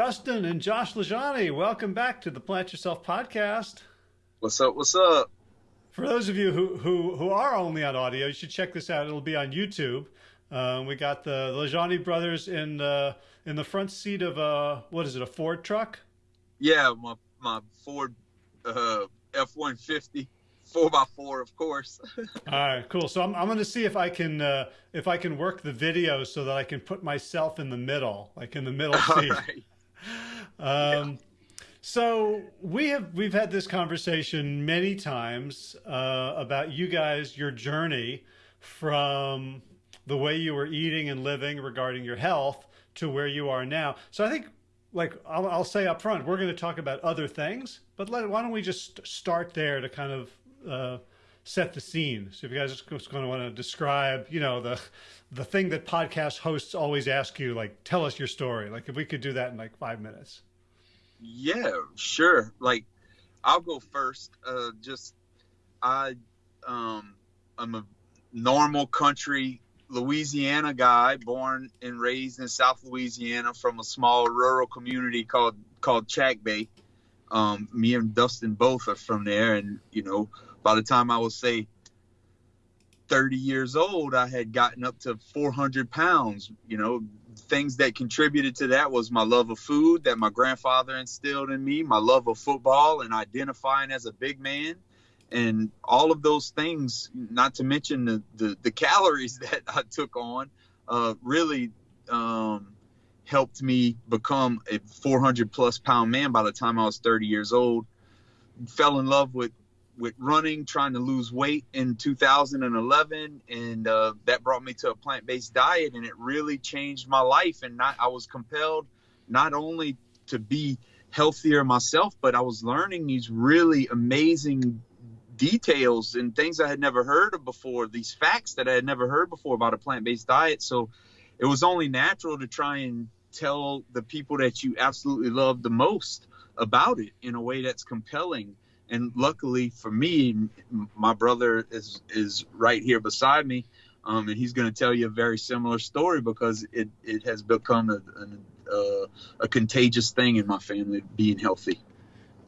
Dustin and Josh LaJaunie, welcome back to the Plant Yourself podcast. What's up? What's up? For those of you who, who, who are only on audio, you should check this out. It'll be on YouTube. Um, we got the LaJaunie brothers in the in the front seat of a what is it? A Ford truck? Yeah, my my Ford uh, F one fifty four by four, of course. All right, cool. So I'm I'm going to see if I can uh, if I can work the video so that I can put myself in the middle, like in the middle seat. Right. Um. So we have we've had this conversation many times uh, about you guys, your journey from the way you were eating and living regarding your health to where you are now. So I think, like I'll, I'll say up front, we're going to talk about other things, but let, why don't we just start there to kind of uh, set the scene. So if you guys are just going to want to describe, you know, the the thing that podcast hosts always ask you, like, tell us your story. Like, if we could do that in like five minutes. Yeah, sure. Like, I'll go first. Uh, just I, um, I'm a normal country Louisiana guy, born and raised in South Louisiana, from a small rural community called called Chackbay. Um, me and Dustin both are from there, and you know by the time I was say 30 years old, I had gotten up to 400 pounds. You know, things that contributed to that was my love of food that my grandfather instilled in me, my love of football and identifying as a big man. And all of those things, not to mention the, the, the calories that I took on, uh, really um, helped me become a 400 plus pound man by the time I was 30 years old. Fell in love with with running, trying to lose weight in 2011, and uh, that brought me to a plant-based diet, and it really changed my life. And not, I was compelled not only to be healthier myself, but I was learning these really amazing details and things I had never heard of before, these facts that I had never heard before about a plant-based diet. So it was only natural to try and tell the people that you absolutely love the most about it in a way that's compelling and luckily for me, my brother is is right here beside me, um, and he's going to tell you a very similar story because it it has become a a, uh, a contagious thing in my family being healthy.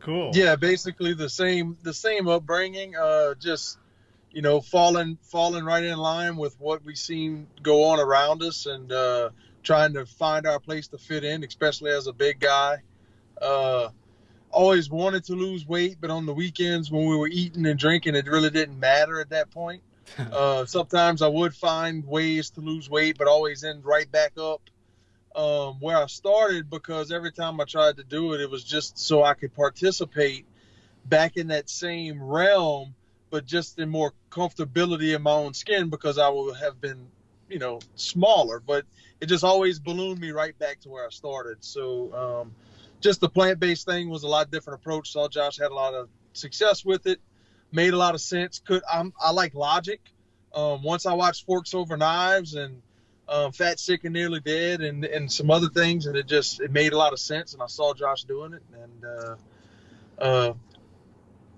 Cool. Yeah, basically the same the same upbringing. Uh, just you know, falling falling right in line with what we seen go on around us, and uh, trying to find our place to fit in, especially as a big guy. Uh, always wanted to lose weight, but on the weekends when we were eating and drinking, it really didn't matter at that point. uh, sometimes I would find ways to lose weight, but always end right back up um, where I started because every time I tried to do it, it was just so I could participate back in that same realm, but just in more comfortability in my own skin because I would have been, you know, smaller. But it just always ballooned me right back to where I started. So, um, just the plant based thing was a lot different approach. Saw Josh had a lot of success with it, made a lot of sense. Could I'm, I like logic. Um, once I watched Forks Over Knives and um, Fat, Sick, and Nearly Dead, and and some other things, and it just it made a lot of sense. And I saw Josh doing it, and uh, uh,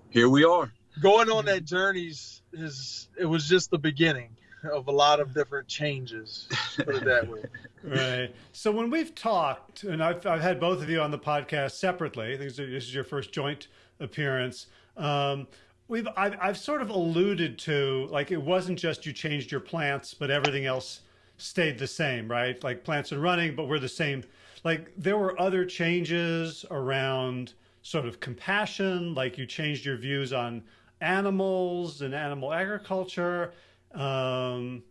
here we are. Going on that journey is it was just the beginning of a lot of different changes. Put it that way. right. So when we've talked, and I've, I've had both of you on the podcast separately. This is your first joint appearance. Um, we've I've, I've sort of alluded to like it wasn't just you changed your plants, but everything else stayed the same, right? Like plants are running, but we're the same. Like there were other changes around sort of compassion, like you changed your views on animals and animal agriculture um,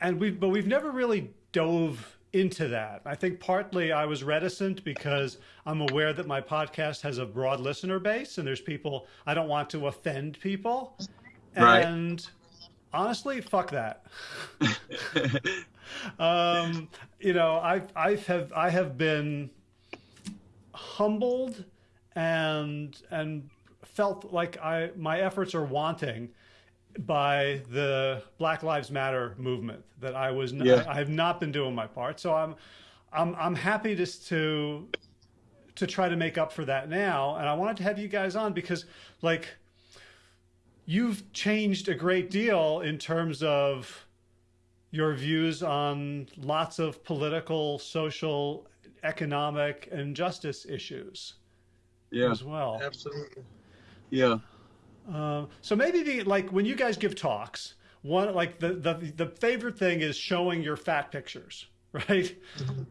and we've, but we've never really dove into that. I think partly I was reticent because I'm aware that my podcast has a broad listener base and there's people, I don't want to offend people. Right. And honestly, fuck that. um, you know, I've, I've have, I have been humbled and, and felt like I, my efforts are wanting by the Black Lives Matter movement that I was not, yeah. I have not been doing my part. So I'm I'm I'm happy just to to try to make up for that now. And I wanted to have you guys on because like you've changed a great deal in terms of your views on lots of political, social, economic and justice issues Yeah. as well. Absolutely. Yeah. Um, so maybe the like when you guys give talks, one like the the the favorite thing is showing your fat pictures, right?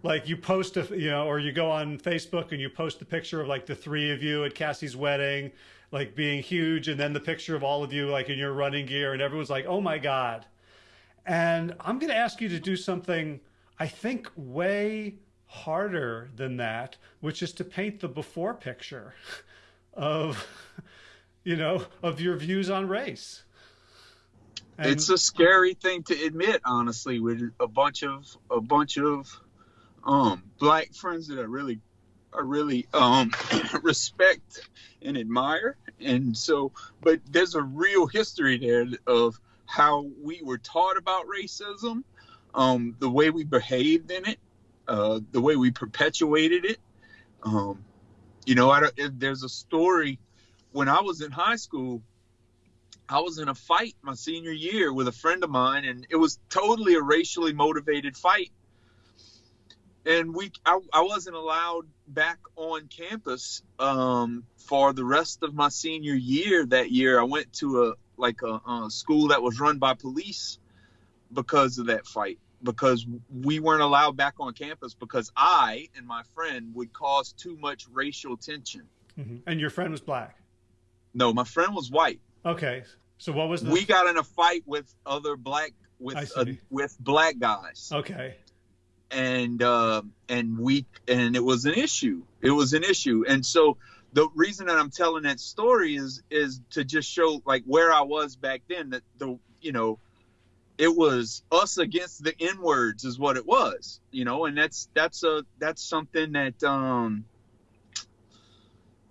like you post a you know, or you go on Facebook and you post the picture of like the three of you at Cassie's wedding, like being huge, and then the picture of all of you like in your running gear, and everyone's like, oh my god. And I'm going to ask you to do something I think way harder than that, which is to paint the before picture of you know, of your views on race. And, it's a scary thing to admit, honestly, with a bunch of a bunch of um black friends that I really I really um respect and admire. And so but there's a real history there of how we were taught about racism, um, the way we behaved in it, uh, the way we perpetuated it. Um, you know, I don't, there's a story when I was in high school, I was in a fight my senior year with a friend of mine, and it was totally a racially motivated fight. And we, I, I wasn't allowed back on campus um, for the rest of my senior year. That year, I went to a like a, a school that was run by police because of that fight. Because we weren't allowed back on campus because I and my friend would cause too much racial tension. Mhm. And your friend was black. No, my friend was white. Okay. So what was the we got in a fight with other black with uh, with black guys Okay. and uh, and we and it was an issue it was an issue and so the reason that i'm telling that story is is to just show like where i was back then that the you know it was us against the n words is what it was you know and that's that's a that's something that um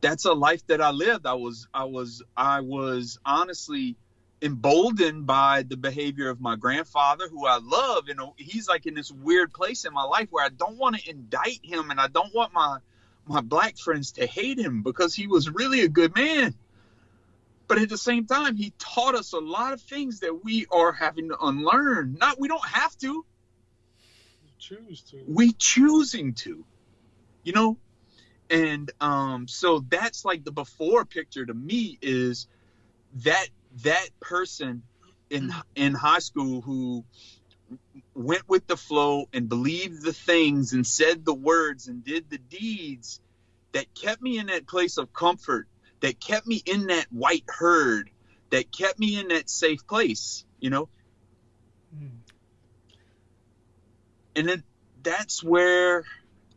that's a life that i lived. I was i was i was honestly emboldened by the behavior of my grandfather who i love and he's like in this weird place in my life where i don't want to indict him and i don't want my my black friends to hate him because he was really a good man. But at the same time he taught us a lot of things that we are having to unlearn. Not we don't have to. You choose to. we choosing to. You know and um so that's like the before picture to me is that that person in in high school who went with the flow and believed the things and said the words and did the deeds that kept me in that place of comfort that kept me in that white herd that kept me in that safe place you know Mm. and then that's where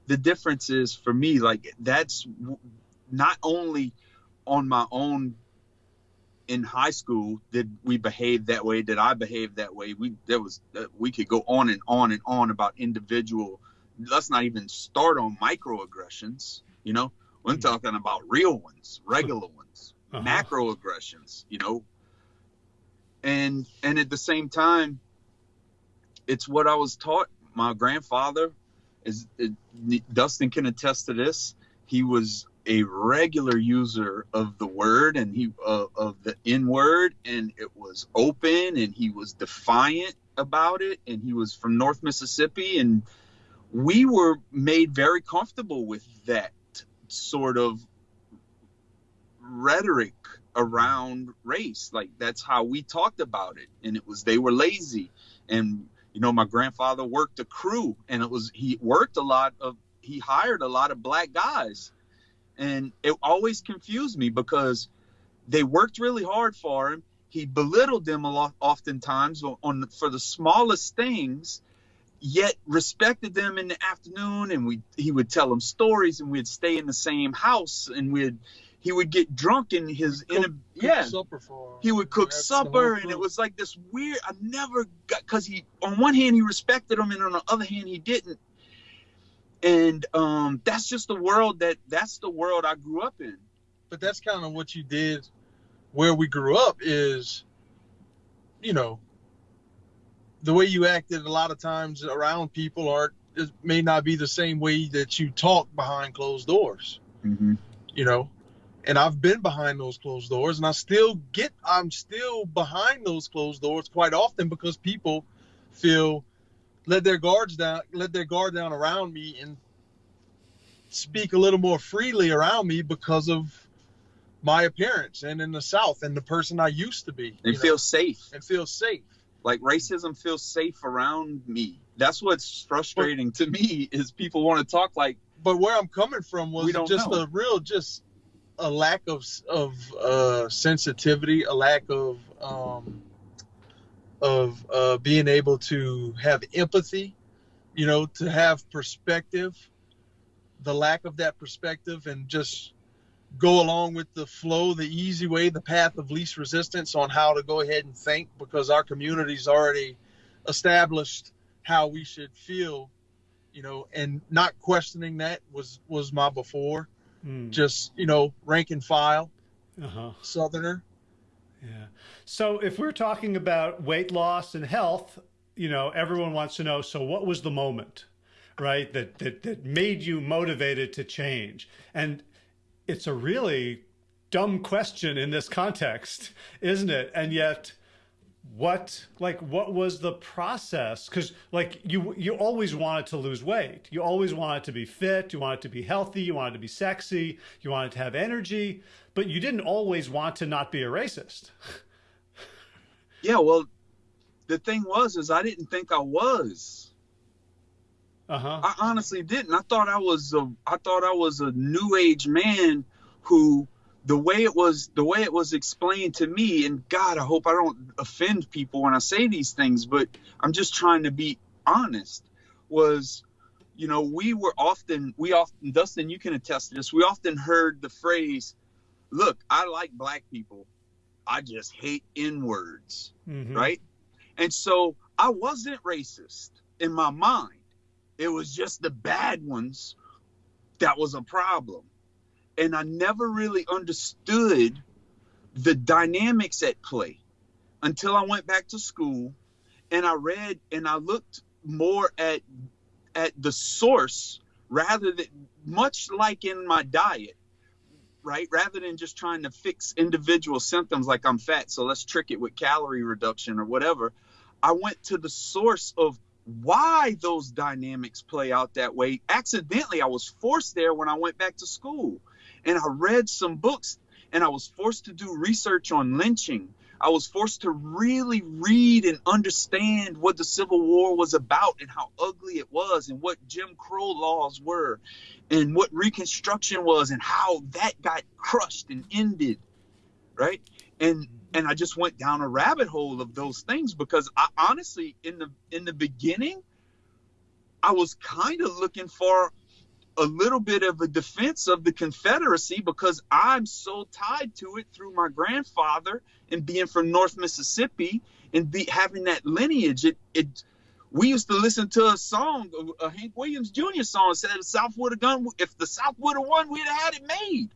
the difference is for me like that's not only on my own in high school did we behave that way did i behave that way. We there was uh, we could go on and on and on about individual let's not even start on microaggressions you know. I'm Mhm. talking about real ones regular ones Uh-huh. macroaggressions you know. And and at the same time it's what i was taught. My grandfather is it, dustin can attest to this. He was a regular user of the word and he uh, of the n word and it was open and he was defiant about it. And he was from north mississippi and we were made very comfortable with that sort of rhetoric around race. Like that's how we talked about it. And it was they were lazy. And you know my grandfather worked a crew and it was he worked a lot of he hired a lot of black guys. And it always confused me because they worked really hard for him. He belittled them a lot oftentimes on, on for the smallest things yet respected them in the afternoon and we he would tell them stories and we'd stay in the same house and we'd he would get drunk in his in a Cook yeah. supper for he would cook That's supper and it was like this weird i never got because he on one hand he respected him and on the other hand he didn't. And um that's just the world that that's the world i grew up in. But that's kind of what you did where we grew up is you know the way you acted a lot of times around people aren't it may not be the same way that you talk behind closed doors. Mm-hmm. you know and i've been behind those closed doors and i still get i'm still behind those closed doors quite often because people feel let their guards down let their guard down around me and speak a little more freely around me because of my appearance and in the South and the person I used to be. And feel know, safe. And feel safe. Like racism feels safe around me. That's what's frustrating but, to me is people want to talk like. But where I'm coming from was just know. a real, just a lack of of uh, sensitivity, a lack of um, of uh, being able to have empathy, you know, to have perspective. The lack of that perspective and just go along with the flow, the easy way, the path of least resistance on how to go ahead and think because our community's already established how we should feel, you know, and not questioning that was was my before. Mm. Just, you know, rank and file. Uh-huh. Southerner. Yeah. So if we're talking about weight loss and health, you know, everyone wants to know, so what was the moment? Right, that, that that made you motivated to change. And it's a really dumb question in this context, isn't it? And yet, what like what was the process? Because like you you always wanted to lose weight. You always wanted to be fit. You wanted to be healthy. You wanted to be sexy. You wanted to have energy. But you didn't always want to not be a racist. Yeah well the thing was is i didn't think i was. Uh-huh. I honestly didn't. I thought I was a I thought I was a new age man who the way it was the way it was explained to me and God, I hope I don't offend people when I say these things, but I'm just trying to be honest was you know, we were often we often Dustin, you can attest to this. We often heard the phrase, "Look, I like black people. I just hate N-words." Mm-hmm. Right? And so I wasn't racist in my mind it was just the bad ones that was a problem. And I never really understood the dynamics at play until I went back to school and I read and I looked more at at the source rather than much like in my diet right rather than just trying to fix individual symptoms like i'm fat so let's trick it with calorie reduction or whatever i went to the source of why those dynamics play out that way. Accidentally, I was forced there when I went back to school. And I read some books and I was forced to do research on lynching. I was forced to really read and understand what the Civil War was about and how ugly it was and what Jim Crow laws were and what Reconstruction was and how that got crushed and ended. Right. And and I just went down a rabbit hole of those things because I honestly in the in the beginning I was kind of looking for a little bit of a defense of the Confederacy because I'm so tied to it through my grandfather and being from North Mississippi and be, having that lineage. It, it we used to listen to a song, a Hank Williams Jr. song, said the South would have gone. If the South would have won, we'd have had it made.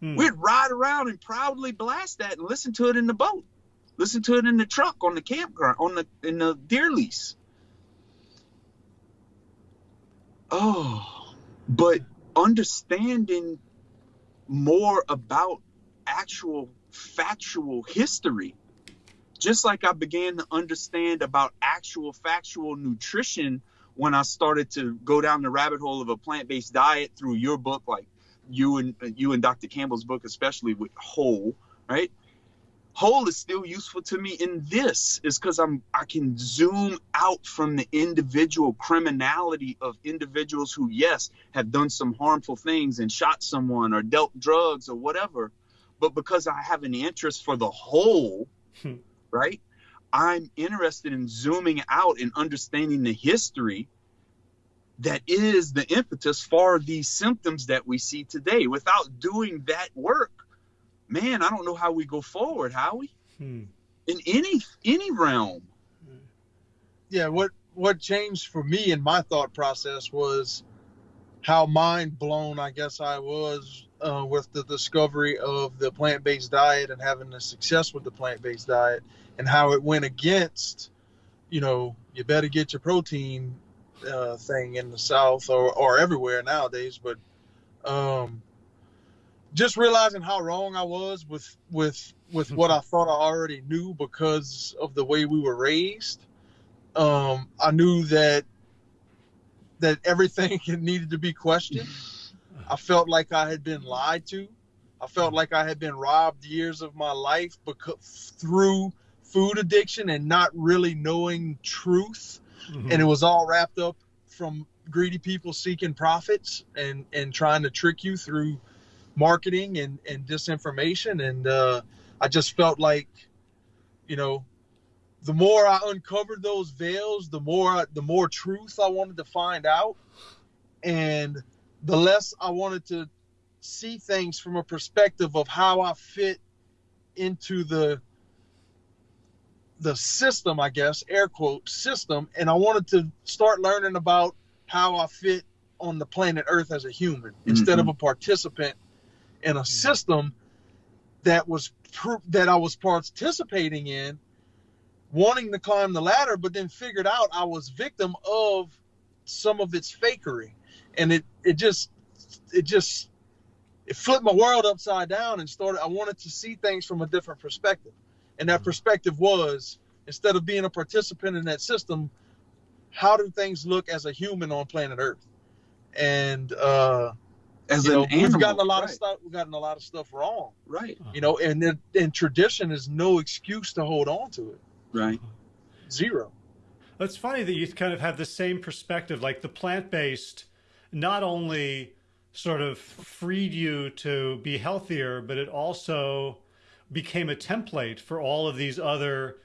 Hmm. We'd ride around and proudly blast that and listen to it in the boat, listen to it in the truck on the campground on the in the deer lease. Oh, but understanding more about actual factual history just like I began to understand about actual factual nutrition when I started to go down the rabbit hole of a plant-based diet through your book, like you and uh, you and Dr. Campbell's book, especially with whole, right? Whole is still useful to me in this is because I'm I can zoom out from the individual criminality of individuals who, yes, have done some harmful things and shot someone or dealt drugs or whatever, but because I have an interest for the whole, hmm. right? I'm interested in zooming out and understanding the history that is the impetus for these symptoms that we see today. Without doing that work, man, I don't know how we go forward, Howie. Hmm. In any any realm. Yeah, what what changed for me in my thought process was how mind blown I guess I was uh, with the discovery of the plant based diet and having the success with the plant based diet and how it went against, you know, you better get your protein uh, thing in the South or, or everywhere nowadays, but um, just realizing how wrong I was with with with what I thought I already knew because of the way we were raised. Um, I knew that that everything needed to be questioned. I felt like I had been lied to. I felt like I had been robbed years of my life because through food addiction and not really knowing truth. Mhm. And it was all wrapped up from greedy people seeking profits and and trying to trick you through marketing and and disinformation. And uh, I just felt like, you know, the more I uncovered those veils, the more the more truth I wanted to find out, and the less I wanted to see things from a perspective of how I fit into the the system, I guess, air quote system, and I wanted to start learning about how I fit on the planet Earth as a human instead of a participant in a system that was that I was participating in, wanting to climb the ladder, but then figured out I was victim of some of its fakery, and it it just it just it flipped my world upside down and started. I wanted to see things from a different perspective, and that perspective was instead of being a participant in that system, how do things look as a human on planet Earth? And uh, As you know, an animal, we've gotten a lot right, of stuff. We've gotten a lot of stuff wrong. Right, You know, and then, and tradition is no excuse to hold on to it. right. Zero. It's funny that you kind of have the same perspective. Like the plant based not only sort of freed you to be healthier, but it also became a template for all of these other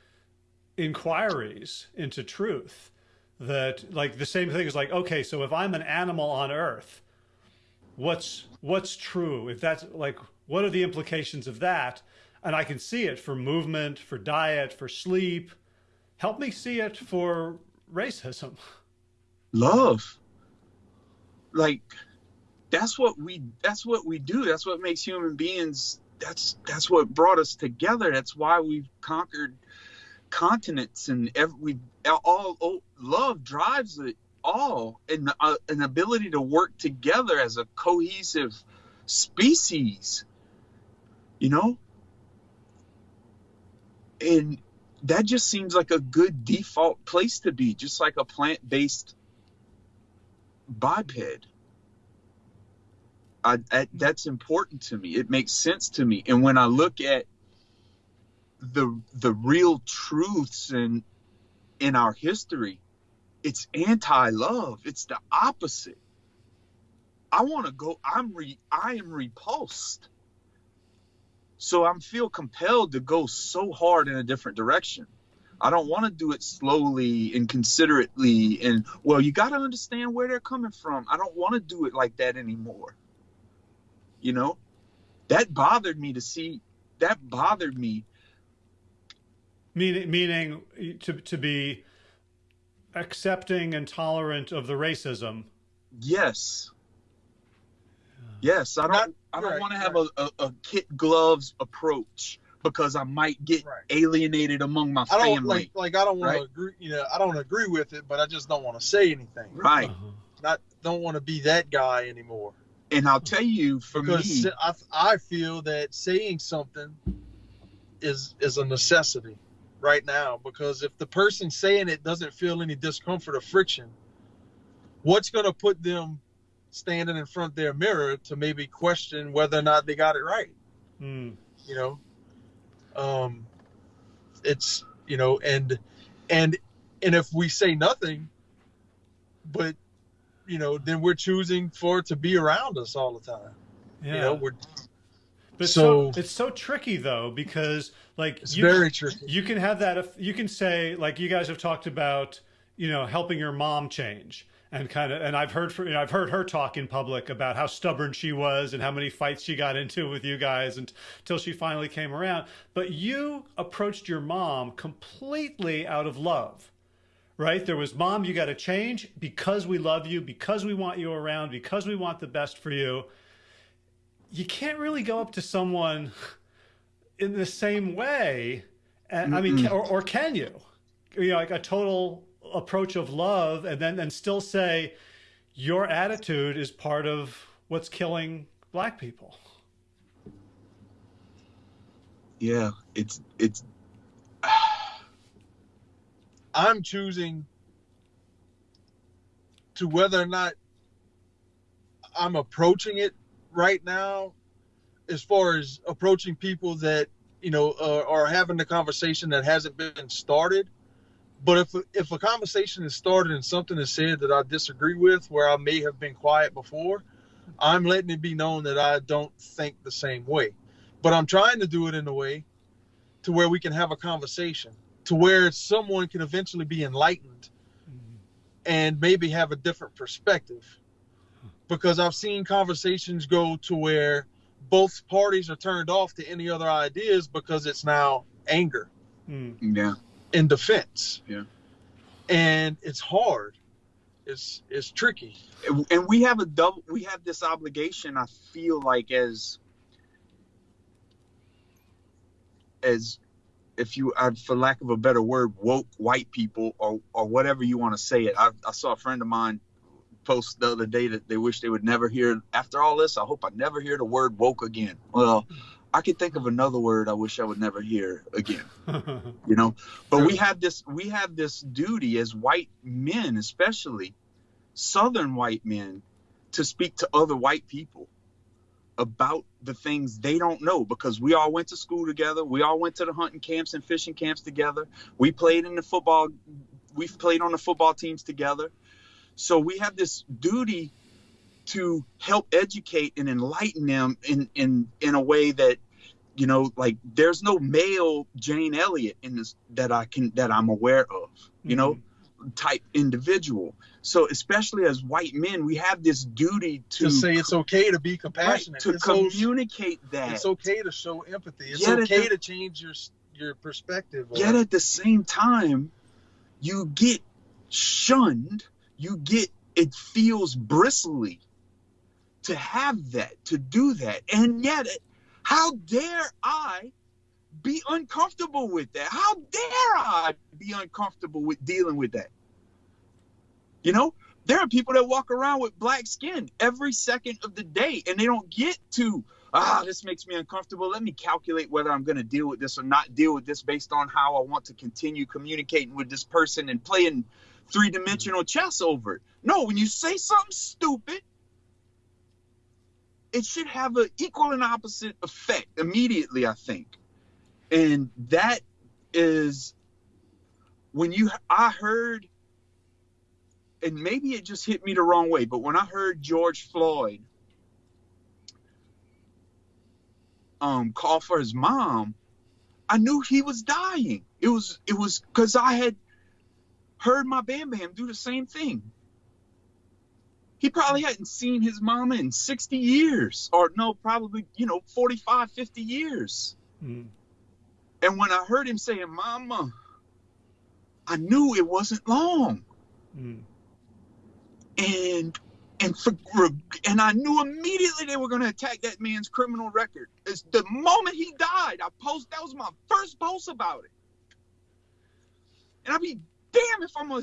inquiries into truth. That like the same thing is like, okay, so if I'm an animal on earth, what's what's true? If that's like what are the implications of that? And I can see it for movement, for diet, for sleep, help me see it for racism. love like that's what we that's what we do that's what makes human beings that's that's what brought us together that's why we've conquered continents and every we all, all love drives it all and uh, an ability to work together as a cohesive species you know? And that just seems like a good default place to be just like a plant-based biped. I, I, that's important to me. It makes sense to me. And when i look at the the real truths in in our history it's anti-love it's the opposite i want to go i'm re i am repulsed so i'm feel compelled to go so hard in a different direction I don't want to do it slowly and considerately. And well, you got to understand where they're coming from. I don't want to do it like that anymore. You know, that bothered me to see. That bothered me. Meaning, meaning to to be accepting and tolerant of the racism. Yes. Yes, I don't. Not- I don't right, want to have a, a, a kit gloves approach because I might get Right. alienated among my I don't family. like like I don't want right? to agree. You know, I don't agree with it, but I just don't want to say anything. right. Uh-huh. Not don't want to be that guy anymore. And I'll tell you, for because me, I, I feel that saying something is is a necessity right now because if the person saying it doesn't feel any discomfort or friction what's going to put them standing in front of their mirror to maybe question whether or not they got it right Mm. you know um it's you know and and and if we say nothing but you know then we're choosing for it to be around us all the time Yeah. you know we're but so, so- it's so tricky though because like it's you, very tricky you can have that. if- You can say like you guys have talked about, you know, helping your mom change and kind of. And I've heard from, you know, I've heard her talk in public about how stubborn she was and how many fights she got into with you guys until she finally came around. But you approached your mom completely out of love. Right? There was, Mom, you got to change because we love you, because we want you around, because we want the best for you. You can't really go up to someone in the same way. And, I mean, or, or can you? You know, like a total approach of love, and then and still say your attitude is part of what's killing black people. yeah, it's it's I'm choosing to whether or not I'm approaching it right now, as far as approaching people that you know uh, are having the conversation that hasn't been started. But if if a conversation is started and something is said that I disagree with, where I may have been quiet before, I'm letting it be known that I don't think the same way. But I'm trying to do it in a way to where we can have a conversation, to where someone can eventually be enlightened and maybe have a different perspective. Because I've seen conversations go to where both parties are turned off to any other ideas because it's now anger Mm. Yeah. in defense. Yeah. And it's hard. It's it's tricky. And- And we have a double. We have this obligation. I feel like as as if you, for lack of a better word, woke white people or or whatever you want to say it. I, I saw a friend of mine post the other day that they wish they would never hear. After all this, I hope I never hear the word woke again. Well, I could think of another word I wish I would never hear again. you know but we have this we have this duty as white men especially southern white men to speak to other white people about the things they don't know because we all went to school together we all went to the hunting camps and fishing camps together we played in the football we've played on the football teams together so we have this duty to help educate and enlighten them in in in a way that you know like there's no male jane elliott in this that i can that i'm aware of you know mm-hmm. type individual so especially as white men we have this duty to, To say it's okay to be right, compassionate. to it's, communicate that it's okay to show empathy. It's Yet okay the- to change your your perspective. or- yet at the same time you get shunned you get it feels bristly to have that to do that. And yet how dare i be uncomfortable with that? How dare i be uncomfortable with dealing with that? You know there are people that walk around with black skin every second of the day and they don't get to ah this makes me uncomfortable. Let me calculate whether i'm going to deal with this or not deal with this based on how i want to continue communicating with this person and playing three-dimensional chess over it. No when you say something stupid it should have an equal and opposite effect immediately i think. And that is when you i heard and maybe it just hit me the wrong way but when i heard george floyd um call for his mom i knew he was dying. It was it was because i had heard my bam bam do the same thing he probably hadn't seen his mama in 60 years or no probably you know 45 50 years Mm. and when i heard him saying mama i knew it wasn't long Mm. and and for, and I knew immediately they were going to attack that man's criminal record. It's the moment he died, I post that was my first post about it. And I'd be damn if I'm a,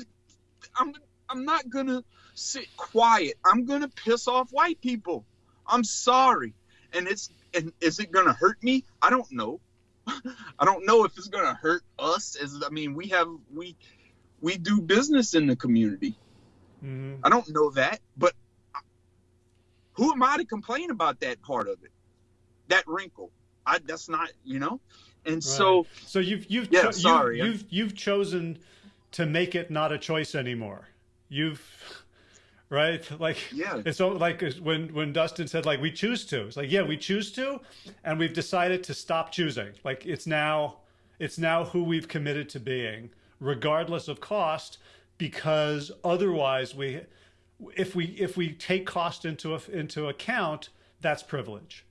I'm I'm not gonna sit quiet. I'm gonna piss off white people. I'm sorry, and it's and is it gonna hurt me? I don't know. I don't know if it's gonna hurt us. As I mean, we have we we do business in the community. Mhm. I don't know that, but who am I to complain about that part of it? That wrinkle. I that's not, you know. And so So you've you've Yeah, cho- sorry. you've, you've you've chosen to make it not a choice anymore. You've right like yeah, it's so like when when Dustin said like we choose to. It's like yeah we choose to, and we've decided to stop choosing. Like it's now it's now who we've committed to being, regardless of cost, because otherwise we if we if we take cost into a, into account, that's privilege.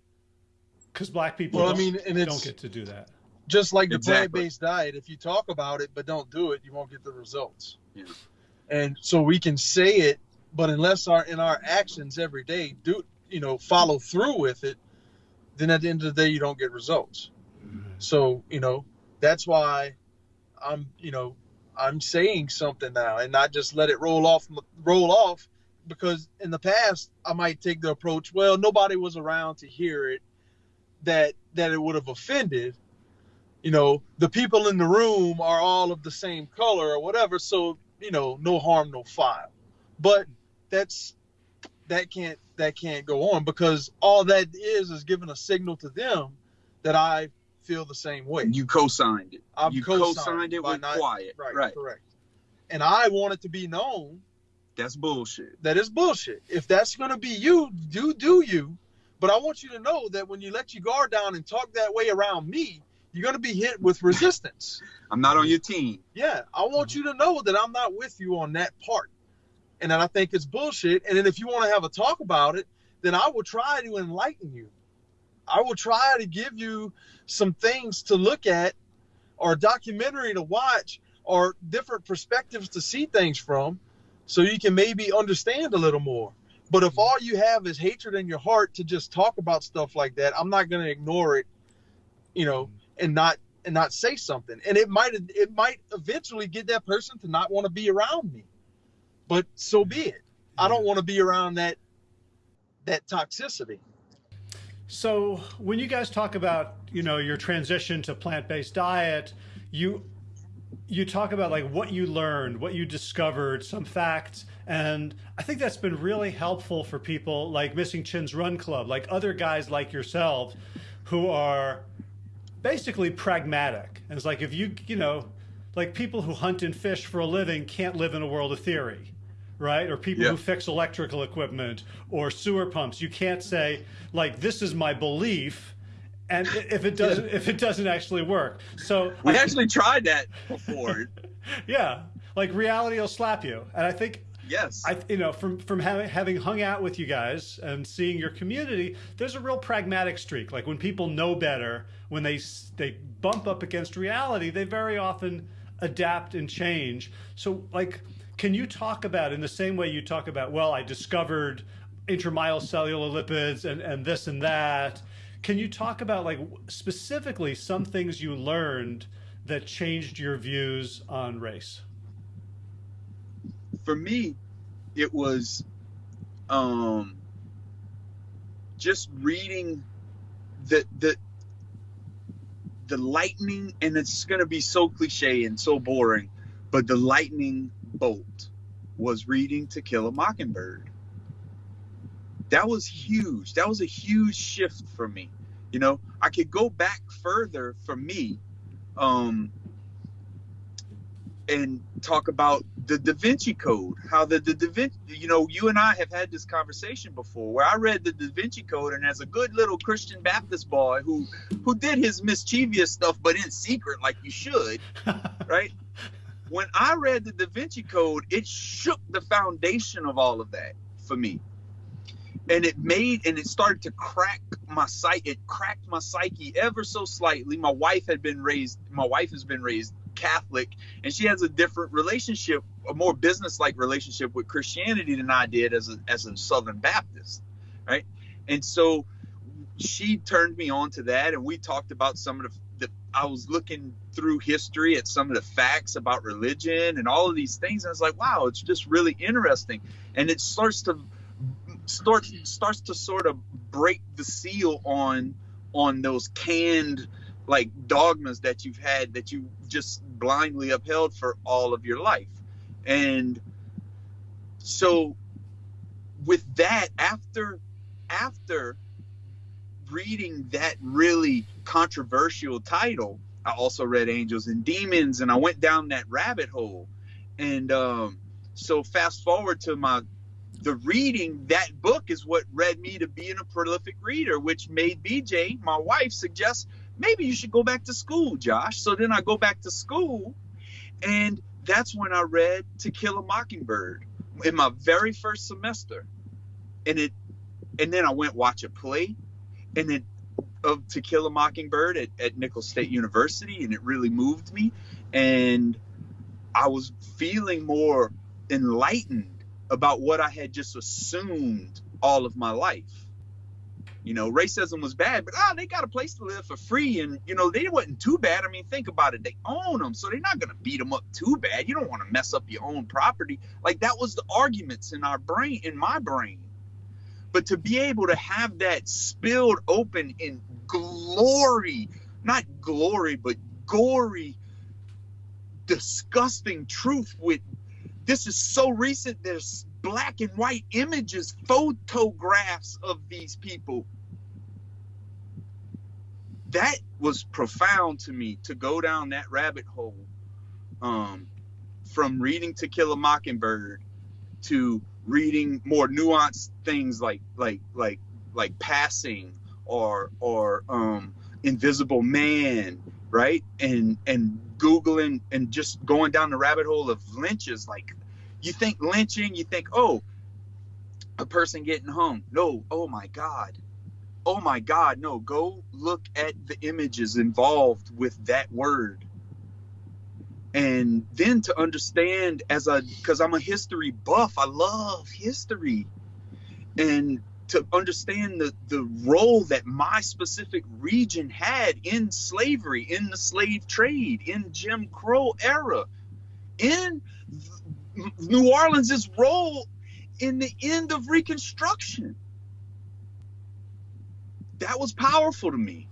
Because black people Well, I mean, and don't get to do that. Just like the Exactly. plant-based diet if you talk about it but don't do it you won't get the results Yeah. and so we can say it but unless our in our actions every day do you know follow through with it then at the end of the day you don't get results mm-hmm. so you know that's why i'm you know i'm saying something now and not just let it roll off roll off because in the past i might take the approach well nobody was around to hear it that that it would have offended you know the people in the room are all of the same color or whatever so you know no harm no foul but that's that can't that can't go on because all that is is giving a signal to them that I feel the same way. You co-signed it. I've you co-signed co-signed it with not- quiet. Right, Right. correct. And I want it to be known That's bullshit. that is bullshit. If that's gonna be you, do do you. But I want you to know that when you let your guard down and talk that way around me, you're gonna be hit with resistance. I'm not on your team. Yeah, I want you to know that I'm not with you on that part, and that I think it's bullshit. And then if you want to have a talk about it, then I will try to enlighten you. I will try to give you some things to look at, or a documentary to watch, or different perspectives to see things from, so you can maybe understand a little more. But if all you have is hatred in your heart to just talk about stuff like that, I'm not going to ignore it, you know, and not and not say something. And it might it might eventually get that person to not want to be around me. But so be it. I don't want to be around that that toxicity. So when you guys talk about you know your transition to plant-based diet, you you talk about like what you learned, what you discovered, some facts, and I think that's been really helpful for people like Missing Chin's Run Club, like other guys like yourselves who are basically pragmatic. And it's like if you you know like people who hunt and fish for a living can't live in a world of theory right? Or people Yeah. who fix electrical equipment or sewer pumps. You can't say like this is my belief, and if it doesn't if it doesn't actually work. So We I- actually tried that before. yeah, like reality will slap you, and I think. Yes. I, you know, from from having having hung out with you guys and seeing your community, there's a real pragmatic streak. Like when people know better, when they they bump up against reality, they very often adapt and change. So, like, can you talk about in the same way you talk about? Well, I discovered intramyocellular lipids and and this and that. Can you talk about like specifically some things you learned that changed your views on race? For me, it was um, just reading the the the lightning, and it's going to be so cliche and so boring, but the lightning bolt was reading To Kill a Mockingbird. That was huge. That was a huge shift for me. You know, I could go back further for me. Um, and talk about the Da Vinci Code. How the, the Da Vinci, you know, you and I have had this conversation before, where I read the Da Vinci Code, and as a good little Christian Baptist boy who who did his mischievous stuff, but in secret, like you should, right? When I read the Da Vinci Code, it shook the foundation of all of that for me. And it made and it started to crack my psyche. It cracked my psyche ever so slightly. My wife had been raised. My wife has been raised Catholic, and she has a different relationship, a more business-like relationship with Christianity than I did as a as a Southern Baptist, right? And so she turned me on to that, and we talked about some of the. the I was looking through history at some of the facts about religion and all of these things, and I was like, wow, it's just really interesting, and it starts to starts starts to sort of break the seal on on those canned like dogmas that you've had that you just blindly upheld for all of your life. And so with that after after reading that really controversial title, I also read Angels and Demons and I went down that rabbit hole. And um so fast forward to my the reading that book is what led me to being a prolific reader, which made BJ, my wife, suggest maybe you should go back to school, Josh. So then I go back to school, and that's when I read To Kill a Mockingbird in my very first semester, and it, and then I went watch a play, and it of uh, To Kill a Mockingbird at, at Nicholls State University, and it really moved me, and I was feeling more enlightened about what I had just assumed all of my life. You know, racism was bad, but ah, they got a place to live for free, and you know they wasn't too bad. I mean, think about it; they own them, so they're not gonna beat them up too bad. You don't want to mess up your own property. Like that was the arguments in our brain, in my brain. But to be able to have that spilled open in glory, not glory, but gory, disgusting truth with this is so recent there's black and white images, photographs of these people. That was profound to me to go down that rabbit hole. Um, from reading To Kill a Mockingbird to reading more nuanced things like like like like passing or or um, Invisible Man, right? And and googling and just going down the rabbit hole of lynches. Like you think lynching, you think oh, a person getting hung. No, oh my God, oh my God, no. Go look at the images involved with that word and then to understand as a because i'm a history buff i love history and to understand the the role that my specific region had in slavery in the slave trade in jim crow era in new orleans's role in the end of reconstruction that was powerful to me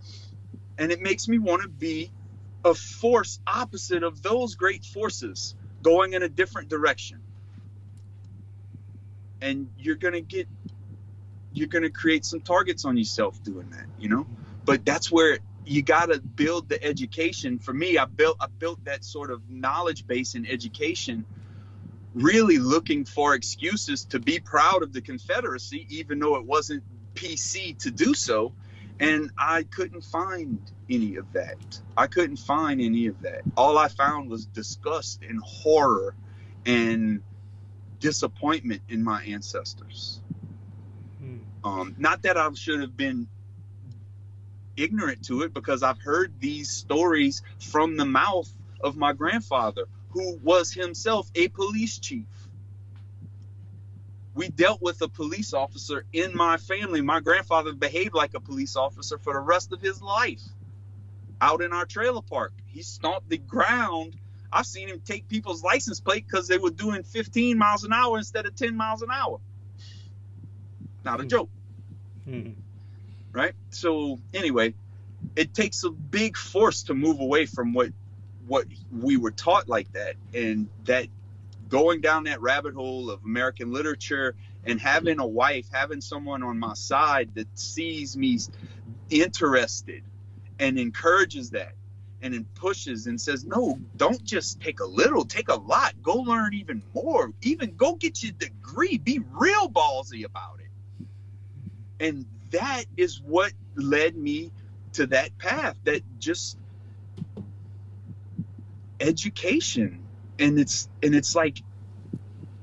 and it makes me want to be a force opposite of those great forces going in a different direction. And you're going to get, you're going to create some targets on yourself doing that, you know? But that's where you got to build the education. For me, I built, I built that sort of knowledge base in education, really looking for excuses to be proud of the Confederacy, even though it wasn't PC to do so and I couldn't find any of that. I couldn't find any of that. All I found was disgust and horror and disappointment in my ancestors. Hmm. Um, not that I should have been ignorant to it because I've heard these stories from the mouth of my grandfather, who was himself a police chief we dealt with a police officer in my family. My grandfather behaved like a police officer for the rest of his life out in our trailer park. He stomped the ground. I've seen him take people's license plate because they were doing 15 miles an hour instead of 10 miles an hour. Not a hmm. joke. Mm-hmm. Right? So, anyway, it takes a big force to move away from what what we were taught like that and that going down that rabbit hole of American literature and having a wife, having someone on my side that sees me interested and encourages that and then pushes and says, no, don't just take a little, take a lot. Go learn even more. Even go get your degree. Be real ballsy about it. And that is what led me to that path that just education and it's and it's like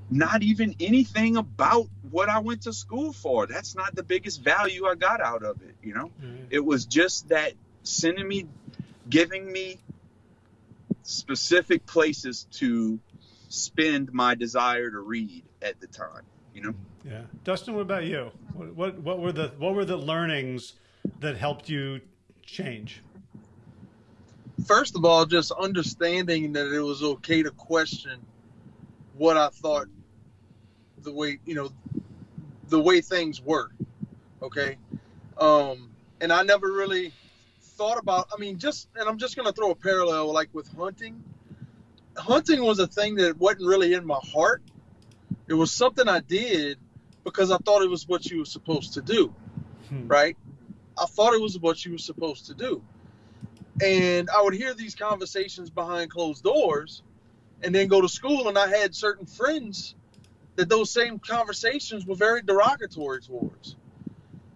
not even anything about what I went to school for. That's not the biggest value I got out of it, you know? Mm-hmm. It was just that sending me giving me specific places to spend my desire to read at the time, you know? Yeah. Dustin, what about you? What, what what were the what were the learnings that helped you change? First of all, just understanding that it was okay to question what I thought the way you know the way things were. Okay, um, and I never really thought about. I mean, just and I'm just gonna throw a parallel like with hunting. Hunting was a thing that wasn't really in my heart. It was something I did because I thought it was what you were supposed to do, hmm. right? I thought it was what you were supposed to do. And I would hear these conversations behind closed doors and then go to school. And I had certain friends that those same conversations were very derogatory towards.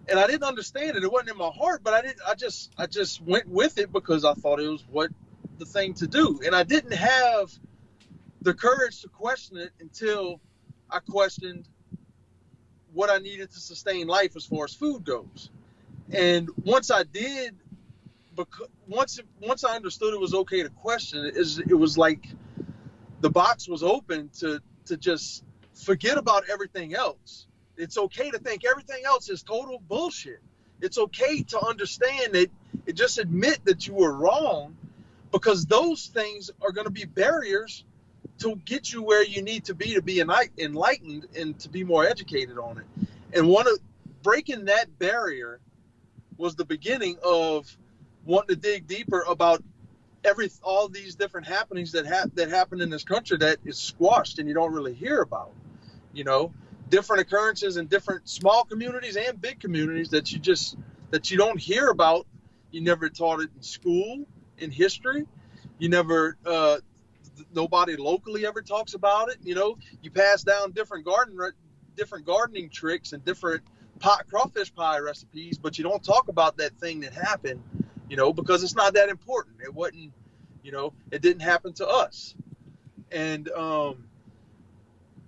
And I didn't understand it. It wasn't in my heart, but I didn't I just I just went with it because I thought it was what the thing to do. And I didn't have the courage to question it until I questioned what I needed to sustain life as far as food goes. And once I did because once once I understood it was okay to question it, is it was like the box was open to to just forget about everything else. It's okay to think everything else is total bullshit. It's okay to understand that it just admit that you were wrong because those things are going to be barriers to get you where you need to be to be enlightened and to be more educated on it. And one of breaking that barrier was the beginning of wanting to dig deeper about every all these different happenings that ha- that happen in this country that is squashed and you don't really hear about. You know, different occurrences in different small communities and big communities that you just that you don't hear about. You never taught it in school in history. You never uh, nobody locally ever talks about it. You know, you pass down different garden different gardening tricks and different pot crawfish pie recipes, but you don't talk about that thing that happened. You know, because it's not that important. It wasn't. You know, it didn't happen to us, and um,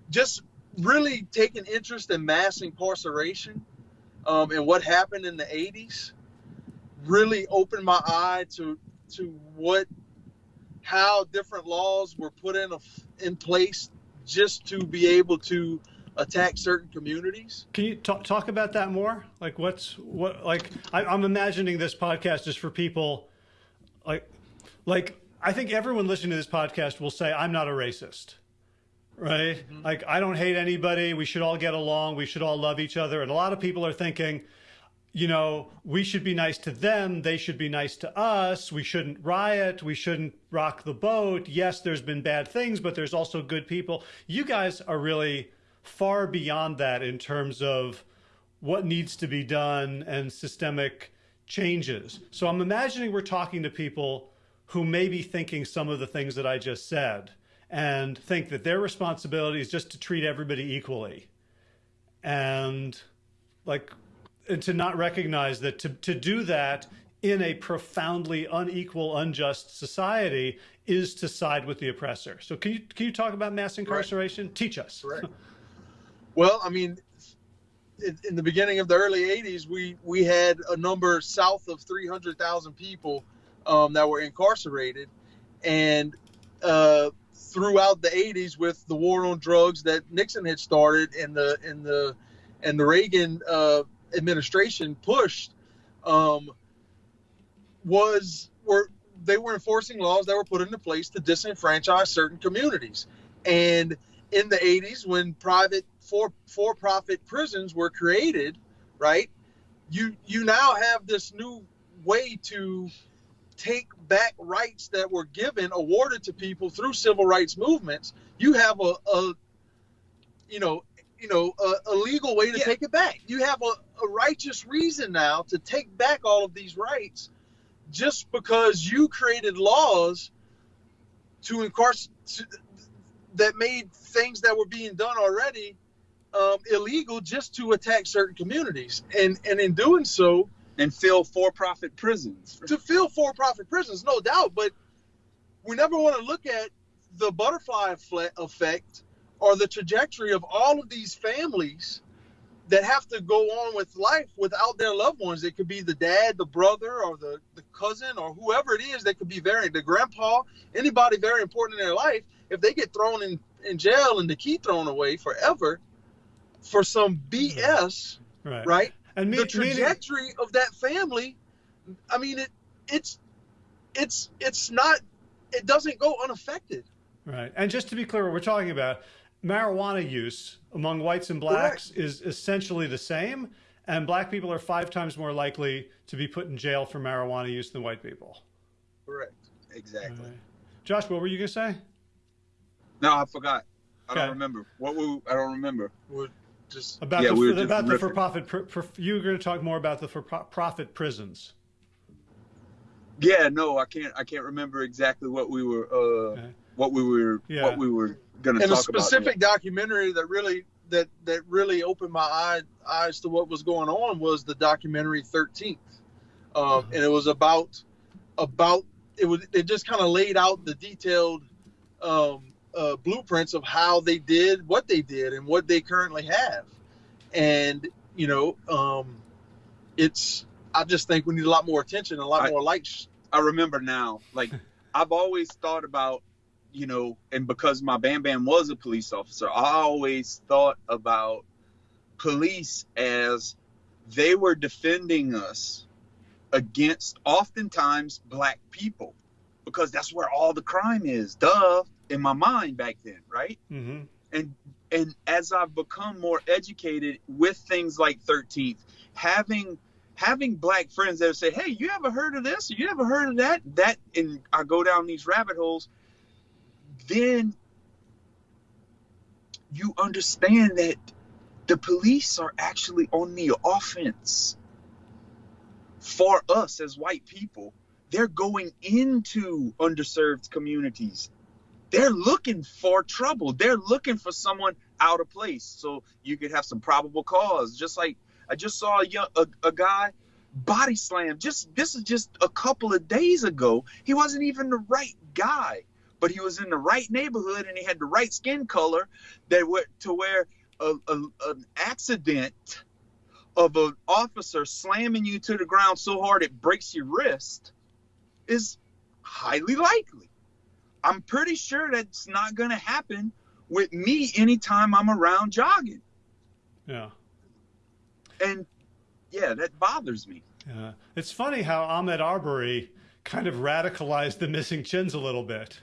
just really taking interest in mass incarceration um, and what happened in the 80s really opened my eye to to what how different laws were put in a, in place just to be able to attack certain communities. Can you talk, talk about that more? Like what's what like I, I'm imagining this podcast is for people like like I think everyone listening to this podcast will say I'm not a racist right? Mm-hmm. Like, I don't hate anybody. We should all get along. We should all love each other. And a lot of people are thinking, you know, we should be nice to them. They should be nice to us. We shouldn't riot. We shouldn't rock the boat. Yes, there's been bad things, but there's also good people. You guys are really far beyond that in terms of what needs to be done and systemic changes. So I'm imagining we're talking to people who may be thinking some of the things that I just said and think that their responsibility is just to treat everybody equally. And like and to not recognize that to, to do that in a profoundly unequal unjust society is to side with the oppressor. So can you can you talk about mass incarceration? Right. teach us. Right well i mean in, the beginning of the early 80s we we had a number south of 300000 people um, that were incarcerated. And uh, throughout the 80s with the war on drugs that Nixon had started and the and the and the Reagan uh, administration pushed um, was were they were enforcing laws that were put into place to disenfranchise certain communities. And in the 80s when private for for profit prisons were created right you you now have this new way to take back rights that were given, awarded to people through civil rights movements, you have a, a you know, you know, a, a legal way to yeah. take it back. You have a, a righteous reason now to take back all of these rights just because you created laws to incarcerate that made things that were being done already um, illegal just to attack certain communities. And and in doing so, and fill for-profit prisons. To fill for-profit prisons, no doubt, but we never want to look at the butterfly effect or the trajectory of all of these families that have to go on with life without their loved ones. It could be the dad, the brother, or the, the cousin, or whoever it is that could be very, the grandpa, anybody very important in their life. If they get thrown in, in jail and the key thrown away forever for some BS, right? right and me, the trajectory me, of that family, I mean, it it's it's it's not it doesn't go unaffected. Right. And just to be clear, what we're talking about, marijuana use among whites and blacks Correct. is essentially the same, and black people are five times more likely to be put in jail for marijuana use than white people. Correct. Exactly. Right. Josh, what were you gonna say? No, I forgot. I okay. don't remember. What were I don't remember. What, just about yeah, the, we about the for-profit. For, you were going to talk more about the for-profit prisons. Yeah, no, I can't. I can't remember exactly what we were. Uh, okay. What we were. Yeah. What we were going to talk about. And a specific about. documentary that really that that really opened my eye, eyes to what was going on was the documentary Thirteenth, uh, mm-hmm. and it was about about it was it just kind of laid out the detailed um, uh, blueprints of how they did what they did and what they currently have. And, you know, um, it's, I just think we need a lot more attention, a lot I, more lights. I remember now, like, I've always thought about, you know, and because my Bam Bam was a police officer, I always thought about police as they were defending us against oftentimes black people because that's where all the crime is. Duh in my mind back then, right? Mm-hmm. And and as I've become more educated with things like 13th, having having black friends that say, "Hey, you ever heard of this? You ever heard of that?" That and I go down these rabbit holes. Then you understand that the police are actually on the offense for us as white people. They're going into underserved communities. They're looking for trouble. They're looking for someone out of place. So you could have some probable cause. Just like I just saw a, young, a, a guy body slam. Just this is just a couple of days ago. He wasn't even the right guy, but he was in the right neighborhood and he had the right skin color that were to where a, a, an accident of an officer slamming you to the ground so hard it breaks your wrist is highly likely. I'm pretty sure that's not going to happen with me anytime I'm around jogging. Yeah. And yeah, that bothers me. Yeah. It's funny how Ahmaud Arbery kind of radicalized the missing chins a little bit.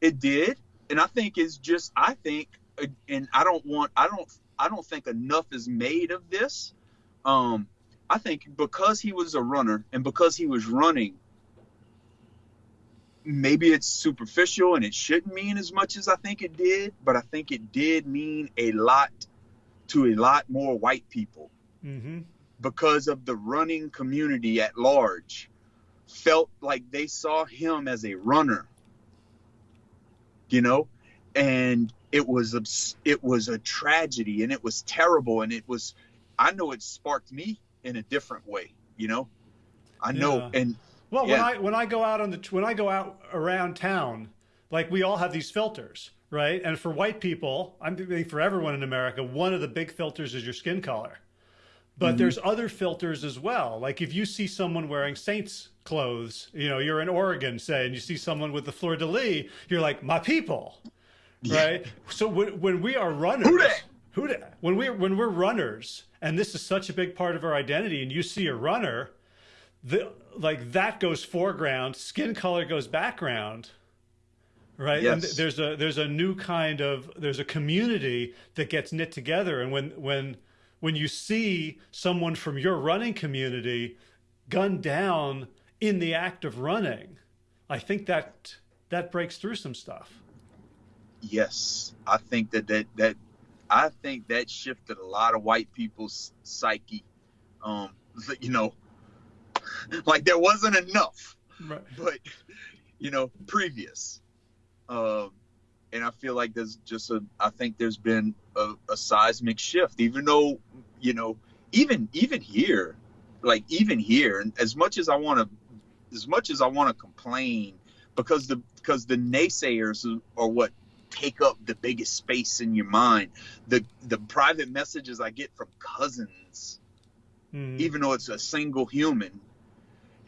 It did. And I think it's just, I think, and I don't want, I don't, I don't think enough is made of this. Um, I think because he was a runner and because he was running, maybe it's superficial and it shouldn't mean as much as I think it did, but I think it did mean a lot to a lot more white people. Mm-hmm because of the running community at large felt like they saw him as a runner you know and it was it was a tragedy and it was terrible and it was i know it sparked me in a different way you know i know yeah. and well yeah. when i when i go out on the when i go out around town like we all have these filters right and for white people i'm thinking for everyone in america one of the big filters is your skin color but mm-hmm. there's other filters as well. Like if you see someone wearing Saints clothes, you know, you're in Oregon, say, and you see someone with the fleur de lis, you're like, my people, yeah. right? So when, when we are runners, who? When we when we're runners, and this is such a big part of our identity, and you see a runner, the like that goes foreground, skin color goes background, right? Yes. And there's a there's a new kind of there's a community that gets knit together, and when when when you see someone from your running community gunned down in the act of running, I think that that breaks through some stuff. Yes, I think that that that I think that shifted a lot of white people's psyche. Um, you know, like there wasn't enough, right. but you know, previous. Um, and I feel like there's just a I think there's been a, a seismic shift, even though you know even even here, like even here, and as much as I want to, as much as I want to complain because the because the naysayers are what take up the biggest space in your mind. The the private messages I get from cousins, mm. even though it's a single human,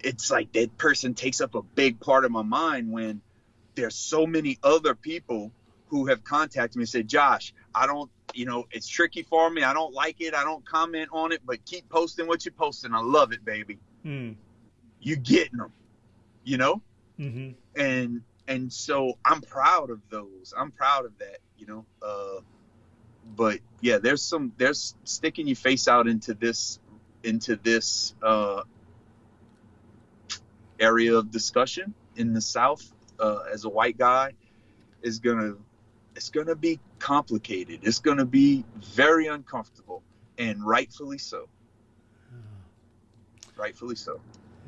it's like that person takes up a big part of my mind when there's so many other people who have contacted me and said, Josh, I don't, you know, it's tricky for me. I don't like it. I don't comment on it, but keep posting what you're posting. I love it, baby. Mm. You getting them, you know? Mm-hmm. And, and so I'm proud of those. I'm proud of that, you know? Uh, but yeah, there's some, there's sticking your face out into this, into this, uh, area of discussion in the South uh, as a white guy is gonna it's gonna be complicated. It's gonna be very uncomfortable, and rightfully so. Yeah. Rightfully so.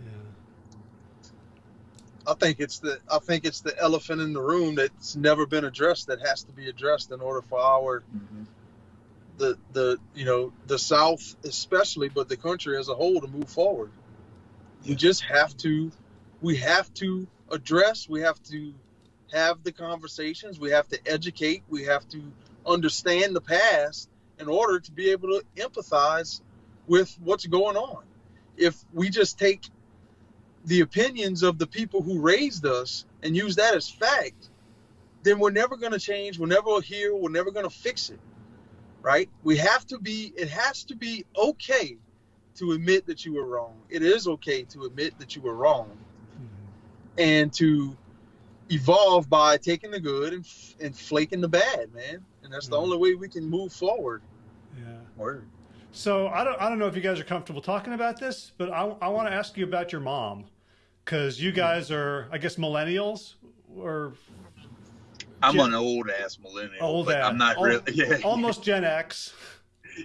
Yeah. I think it's the I think it's the elephant in the room that's never been addressed that has to be addressed in order for our mm-hmm. the the you know the South especially, but the country as a whole to move forward. Yeah. We just have to we have to address, we have to have the conversations, we have to educate, we have to understand the past in order to be able to empathize with what's going on. If we just take the opinions of the people who raised us and use that as fact, then we're never going to change, we're never here, we're never going to fix it. Right? We have to be, it has to be okay to admit that you were wrong. It is okay to admit that you were wrong and to evolve by taking the good and, and flaking the bad, man. And that's the mm. only way we can move forward. Yeah. Word. So I don't I don't know if you guys are comfortable talking about this, but I, I want to ask you about your mom because you guys are I guess millennials or I'm Gen, an old ass millennial. Old ass. I'm not al- really. Yeah. Almost Gen X.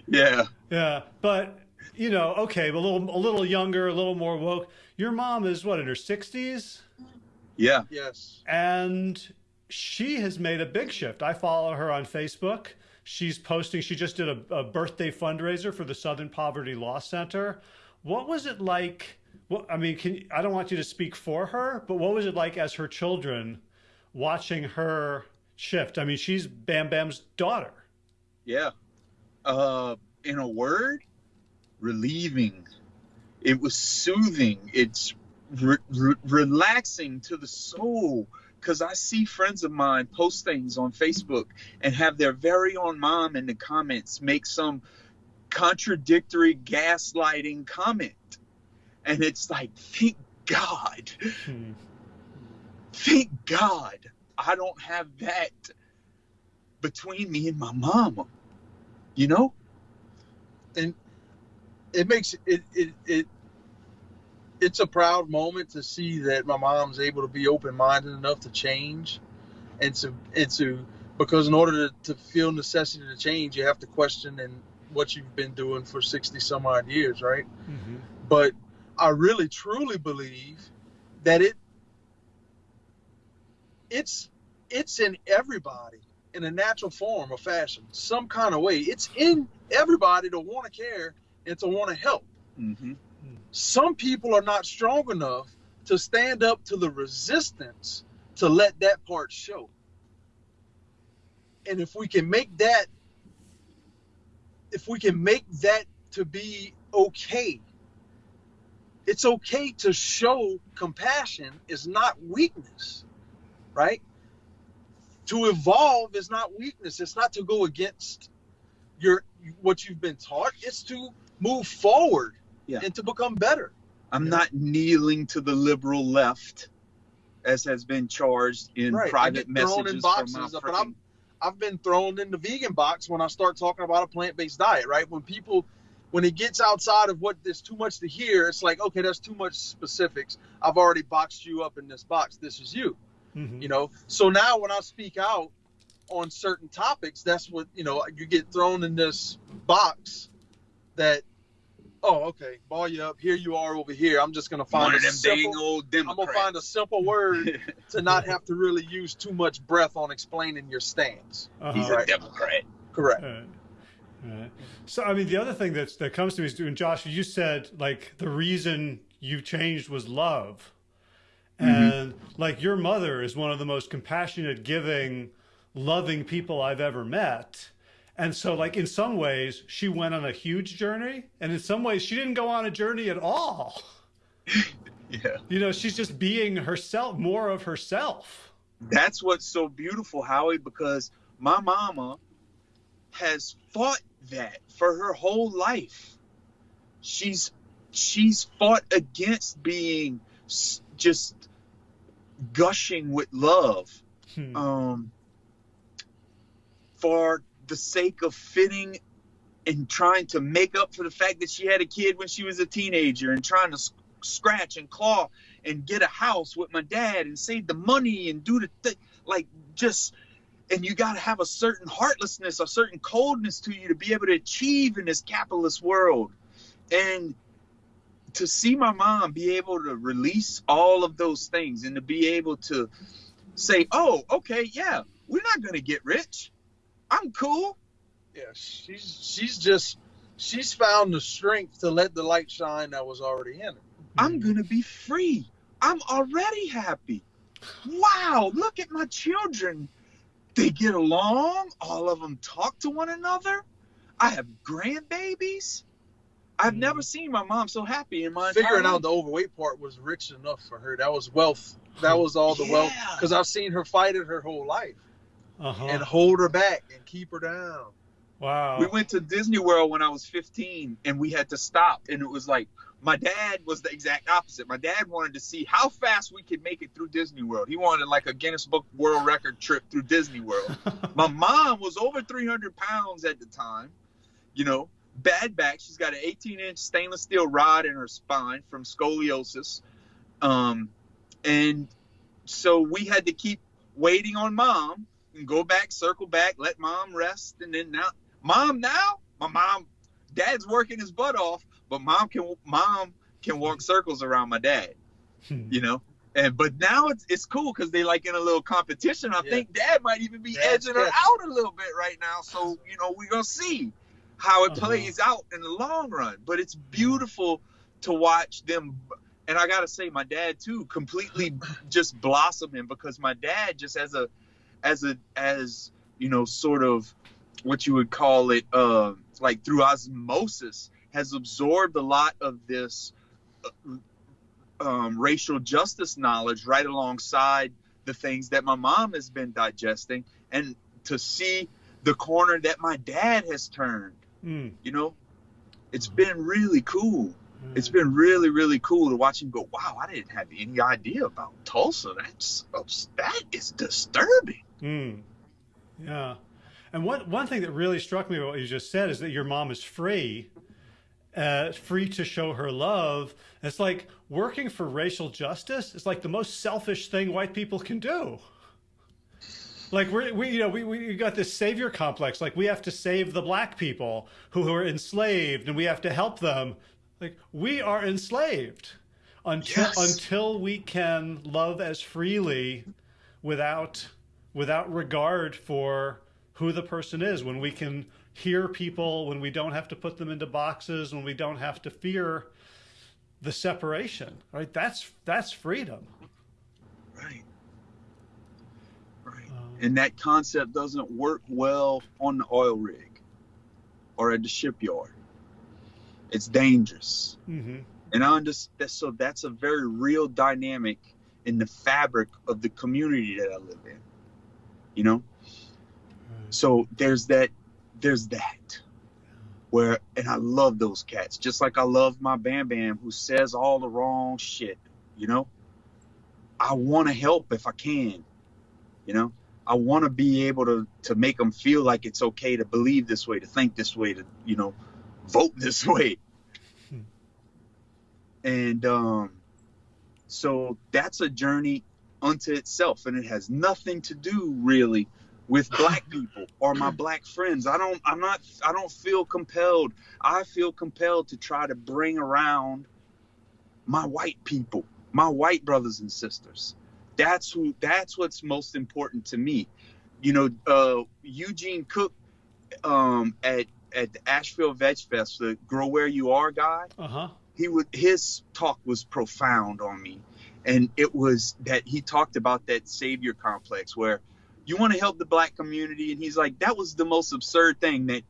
Yeah. Yeah, but you know, okay, a little a little younger, a little more woke. Your mom is what in her sixties, Yeah. Yes. and she has made a big shift. I follow her on Facebook. She's posting. She just did a, a birthday fundraiser for the Southern Poverty Law Center. What was it like? Well, I mean, can I don't want you to speak for her, but what was it like as her children watching her shift? I mean, she's Bam Bam's daughter. Yeah. Uh, in a word, relieving. It was soothing. It's re- re- relaxing to the soul. Because I see friends of mine post things on Facebook and have their very own mom in the comments make some contradictory gaslighting comment. And it's like, thank God. Hmm. Thank God I don't have that between me and my mama. You know? And it makes it it it. It's a proud moment to see that my mom's able to be open-minded enough to change, and to and to because in order to, to feel necessity to change, you have to question and what you've been doing for sixty some odd years, right? Mhm. but I really truly believe that it it's it's in everybody in a natural form or fashion, some kind of way. It's in everybody to want to care and to want to help. Mm-hmm. Some people are not strong enough to stand up to the resistance to let that part show. And if we can make that if we can make that to be okay it's okay to show compassion is not weakness right? To evolve is not weakness. It's not to go against your what you've been taught. It's to move forward Yeah. and to become better I'm Yeah. not kneeling to the liberal left, as has been charged in Right, and private get thrown in messages from my boxes, but frickin- I'm- I've been thrown in the vegan box when I start talking about a plant-based diet, right? When people when it gets outside of what there's too much to hear, it's like, okay, that's too much specifics. I've already boxed you up in this box. This is you. Mhm. You know. So now when I speak out on certain topics, that's what, you know, you get thrown in this box that oh, okay, ball you up. Here you are over here. I'm just gonna find one a of them simple, old I'm gonna find a simple word to not have to really use too much breath on explaining your stance. Uh-huh. He's a Democrat. Correct. Right. Right. So, I mean, the other thing that's, that comes to me is, and Josh, you said like the reason you changed was love. And like your mother is one of the most compassionate, giving, loving people I've ever met. And so, like, in some ways, she went on a huge journey. And in some ways, she didn't go on a journey at all. Yeah. You know, she's just being herself, more of herself. That's what's so beautiful, Howie, because my mama has fought that for her whole life. She's she's fought against being just gushing with love Hmm. um, for the sake of fitting and trying to make up for the fact that she had a kid when she was a teenager and trying to scratch and claw and get a house with my dad and save the money and do the thing like just and you got to have a certain heartlessness a certain coldness to you to be able to achieve in this capitalist world. And to see my mom be able to release all of those things and to be able to say oh okay yeah we're not going to get rich i'm cool Yeah, she's she's just she's found the strength to let the light shine that was already in her. I'm going to be free. I'm already happy. Wow, look at my children. They get along. All of them talk to one another. I have grandbabies. I've Mhm. never seen my mom so happy in my entire Figuring out the overweight part was rich enough for her. That was wealth. That was all the wealth. Because I've seen her fight it her whole life Uh-huh. and hold her back and keep her down. wow. We went to Disney World when I was 15 and we had to stop. And it was like, my dad was the exact opposite. My dad wanted to see how fast we could make it through Disney World. He wanted like a Guinness Book World Record trip through Disney World. My mom was over 300 pounds at the time, you know, bad back. She's got an 18 inch stainless steel rod in her spine from scoliosis. Um, and so we had to keep waiting on mom and go back, circle back, let mom rest. And then now, mom, now, My mom, dad's working his butt off, but mom can mom can walk circles around my dad. Hmm. You know. And but now it's it's cool because they like in a little competition. I Yeah. think dad might even be Dad's edging her out a little bit right now. So you know we're gonna see how it Uh-huh. plays out in the long run. But it's beautiful to watch them. And I gotta say, my dad too, completely just blossoming because my dad just as a, as a as you know, sort of what you would call it, uh, like through osmosis, has absorbed a lot of this uh, um, racial justice knowledge right alongside the things that my mom has been digesting, and to see the corner that my dad has turned, Mm. you know, it's been really cool. It's been really, really cool to watch him go. Wow, I didn't have any idea about Tulsa. That's that is disturbing. Mm. Yeah. And one, one thing that really struck me about what you just said is that your mom is free, uh, free to show her love. It's like working for racial justice is like the most selfish thing white people can do. Like we're, we, you know, we, we got this savior complex. Like we have to save the black people who are enslaved and we have to help them. Like we are enslaved until, Yes. until we can love as freely without without regard for who the person is when we can hear people when we don't have to put them into boxes when we don't have to fear the separation right that's that's freedom Right. Right. Um, And that concept doesn't work well on the oil rig or at the shipyard. It's dangerous. hmm And I understand. So that's a very real dynamic in the fabric of the community that I live in. You know. So there's that. There's that. Where and I love those cats, just like I love my Bam Bam, who says all the wrong shit. You know. I want to help if I can. You know. I want to be able to to make them feel like it's okay to believe this way, to think this way, to you know, vote this way. And um, so that's a journey unto itself, and it has nothing to do really with black people or my black friends. I don't. I'm not. I don't feel compelled. I feel compelled to try to bring around my white people, my white brothers and sisters. That's who. That's what's most important to me. You know, uh, Eugene Cooke um, at at the Asheville Veg Fest, the Grow Where You Are guy uh-huh he would his talk was profound on me and it was that he talked about that savior complex where you want to help the black community and he's like that was the most absurd thing that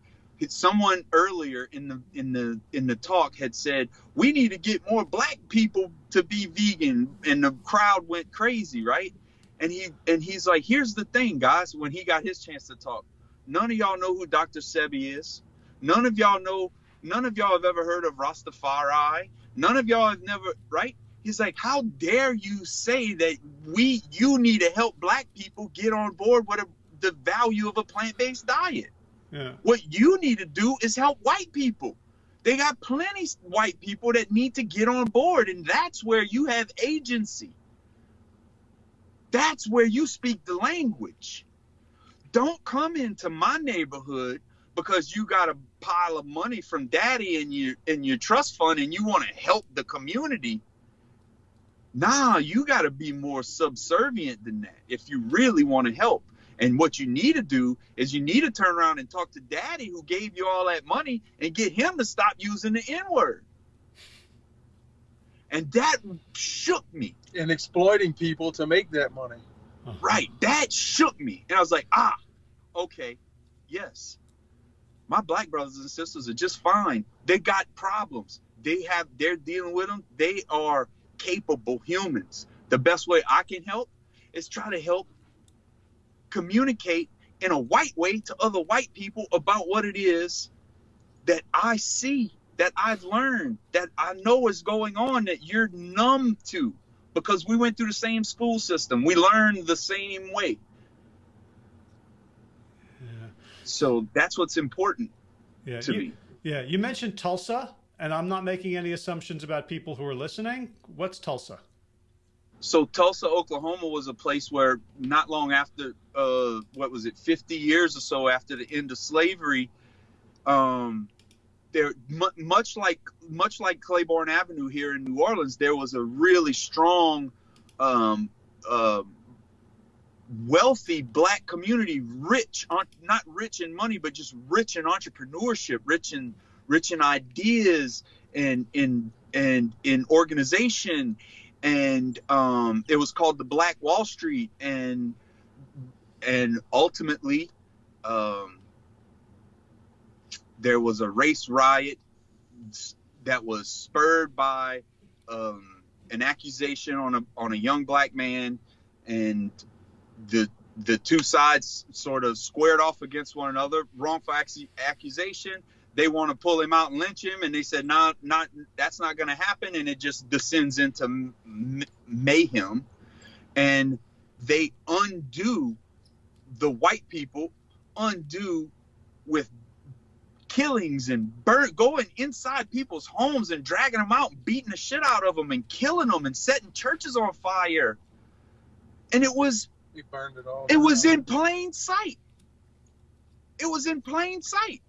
someone earlier in the in the in the talk had said we need to get more black people to be vegan and the crowd went crazy right and he and he's like here's the thing guys when he got his chance to talk none of y'all know who dr sebi is none of y'all know none of y'all have ever heard of Rastafari. None of y'all have never, right? He's like, how dare you say that we, you need to help black people get on board with a, the value of a plant-based diet. yeah What you need to do is help white people. They got plenty white people that need to get on board, and that's where you have agency. That's where you speak the language. Don't come into my neighborhood because you got a pile of money from daddy in your in your trust fund and you want to help the community. Nah, you got to be more subservient than that if you really want to help. And what you need to do is you need to turn around and talk to daddy who gave you all that money and get him to stop using the N word. And that shook me. and exploiting people to make that money. Uh-huh. Right. That shook me. And I was like, ah, okay, yes. My black brothers and sisters are just fine. They got problems. They have, they're dealing with them. They are capable humans. The best way I can help is try to help communicate in a white way to other white people about what it is that I see, that I've learned, that I know is going on that you're numb to because we went through the same school system. We learned the same way. yeah So that's what's important yeah to you, me. yeah you mentioned tulsa and i'm not making any assumptions about people who are listening. What's tulsa? So Tulsa, Oklahoma was a place where not long after, uh, what was it, 50 years or so after the end of slavery, um, there much like much like Claiborne Avenue here in New Orleans, there was a really strong, um, uh, wealthy black community, rich not rich in money, but just rich in entrepreneurship, rich in rich in ideas and in and in organization, and um, it was called the Black Wall Street, and and ultimately. Um, there was a race riot that was spurred by um, an accusation on a on a young black man, and the the two sides sort of squared off against one another. Wrongful accusation. They want to pull him out and lynch him, and they said, "Not, not that's not going to happen," and it just descends into mayhem, and they undo the white people undo with killings and burn going inside people's homes and dragging them out and beating the shit out of them and killing them and setting churches on fire. And it was it. It was in plain sight. It was in plain sight.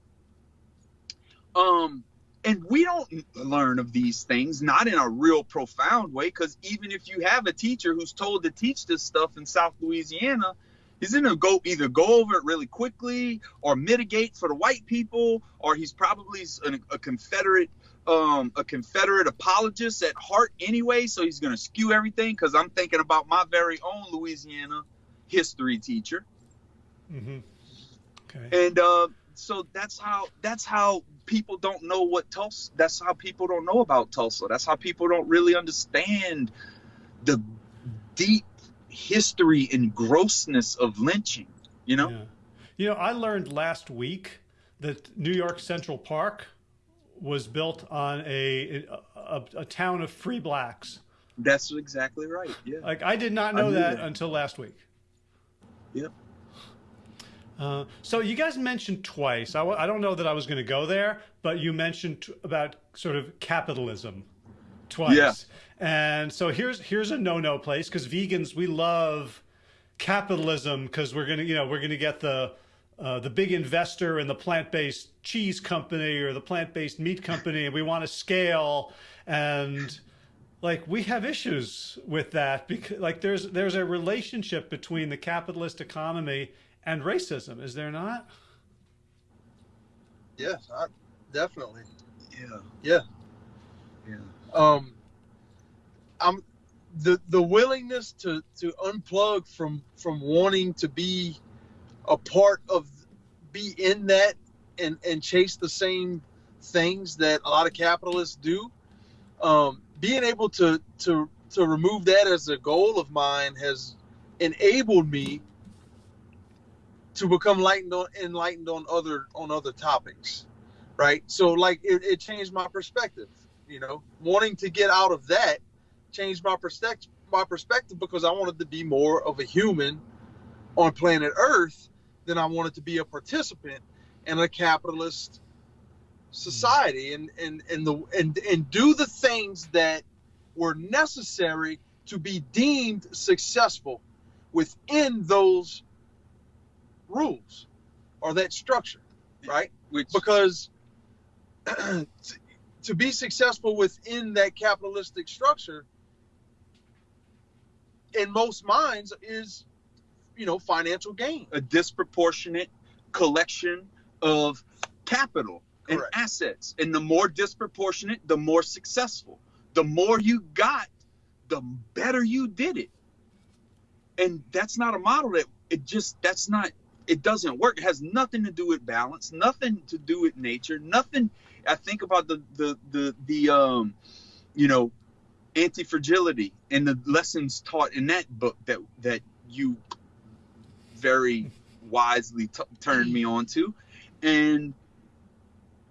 Um and we don't learn of these things not in a real profound way because even if you have a teacher who's told to teach this stuff in south louisiana he's gonna go either go over it really quickly or mitigate for the white people, or he's probably a, a Confederate um, a Confederate apologist at heart anyway, so he's gonna skew everything. Because I'm thinking about my very own Louisiana history teacher. Mm-hmm. Okay. And uh, so that's how that's how people don't know what Tulsa. That's how people don't know about Tulsa. That's how people don't really understand the deep history and grossness of lynching, you know? Yeah. You know, I learned last week that New York Central Park was built on a, a, a town of free blacks. That's exactly right. Yeah. Like I did not know that, that, until last week. Yep. Uh, so you guys mentioned twice. I w- I don't know that I was going to go there, but you mentioned t- about sort of capitalism twice. Yeah. And so here's here's a no-no place because vegans we love capitalism because we're gonna you know we're gonna get the uh, the big investor in the plant-based cheese company or the plant-based meat company and we want to scale and like we have issues with that because like there's there's a relationship between the capitalist economy and racism is there not? Yes I, definitely. Yeah yeah. Yeah. Um I'm the the willingness to to unplug from from wanting to be a part of be in that and and chase the same things that a lot of capitalists do um, being able to to to remove that as a goal of mine has enabled me to become enlightened on enlightened on other on other topics right? So like it, it changed my perspective you know? Wanting to get out of that changed my perspective my perspective because I wanted to be more of a human on planet Earth than I wanted to be a participant in a capitalist society and and and the and and do the things that were necessary to be deemed successful within those rules or that structure right? Which, because to be successful within that capitalistic structure in most minds is you know financial gain. A disproportionate collection of capital and assets. And the more disproportionate the more successful. The more you got the better you did it. And that's not a model that it just that's not it doesn't work. It has nothing to do with balance nothing to do with nature nothing i think about the the the, the um you know anti-fragility and the lessons taught in that book that that you very wisely t- turned me on to. And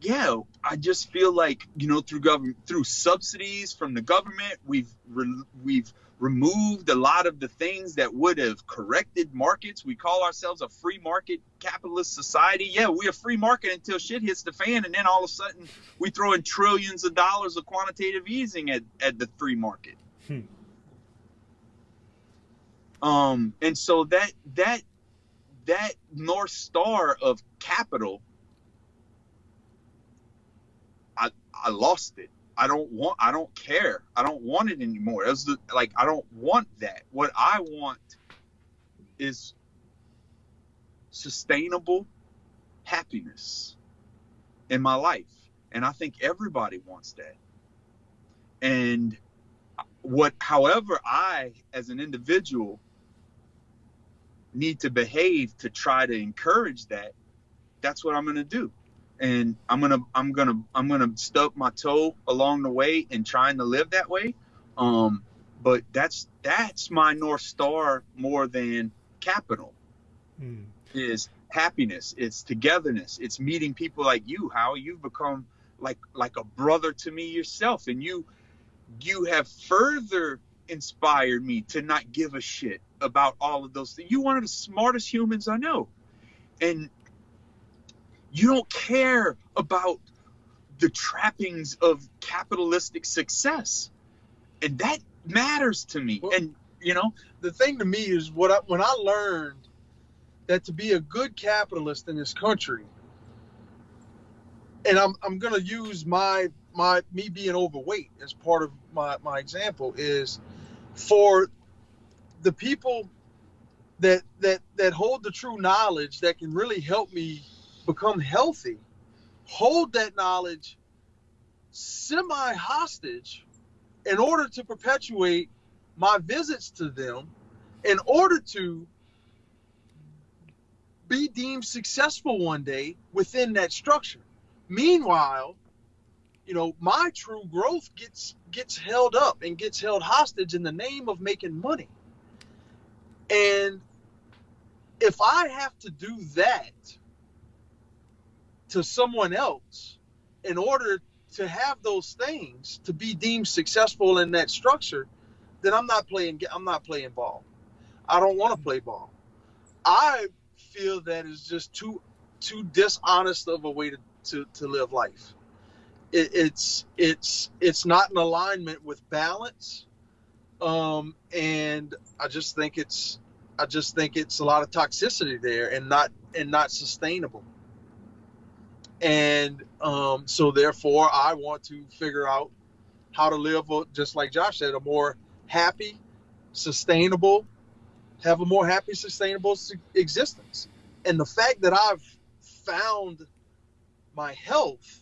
yeah i just feel like you know through government through subsidies from the government we've re- we've removed a lot of the things that would have corrected markets. We call ourselves a free market capitalist society. Yeah, we're a free market until shit hits the fan, and then all of a sudden we throw in trillions of dollars of quantitative easing at, at the free market. Hmm. Um, and so that that that north star of capital I lost it. I don't want. I don't care. I don't want it anymore. Was the, like I don't want that. What I want is sustainable happiness in my life, and I think everybody wants that. And what, however, I as an individual need to behave to try to encourage that. That's what I'm going to do and I'm gonna I'm gonna I'm gonna stub my toe along the way in trying to live that way. Um, but that's that's my north star more than capital. Mm. Is happiness. It's togetherness. It's meeting people like you. How you've become like like a brother to me yourself, and you you have further inspired me to not give a shit about all of those things. You're one of the smartest humans I know, and you don't care about the trappings of capitalistic success. And that matters to me. Well, and you know, the thing to me is what I, when I learned that to be a good capitalist in this country, and I'm I'm gonna use my my me being overweight as part of my my example is for the people that that that hold the true knowledge that can really help me become healthy, hold that knowledge semi hostage in order to perpetuate my visits to them, in order to be deemed successful one day within that structure. Meanwhile, you know, my true growth gets gets held up and gets held hostage in the name of making money. And if I have to do that to someone else in order to have those things to be deemed successful in that structure, then I'm not playing. I'm not playing ball. I don't want to play ball. I feel that is just too too dishonest of a way to to, to live life. It, it's it's it's not in alignment with balance, um, and I just think it's I just think it's a lot of toxicity there and not and not sustainable and um, so therefore i want to figure out how to live just like josh said a more happy sustainable have a more happy sustainable existence. And the fact that i've found my health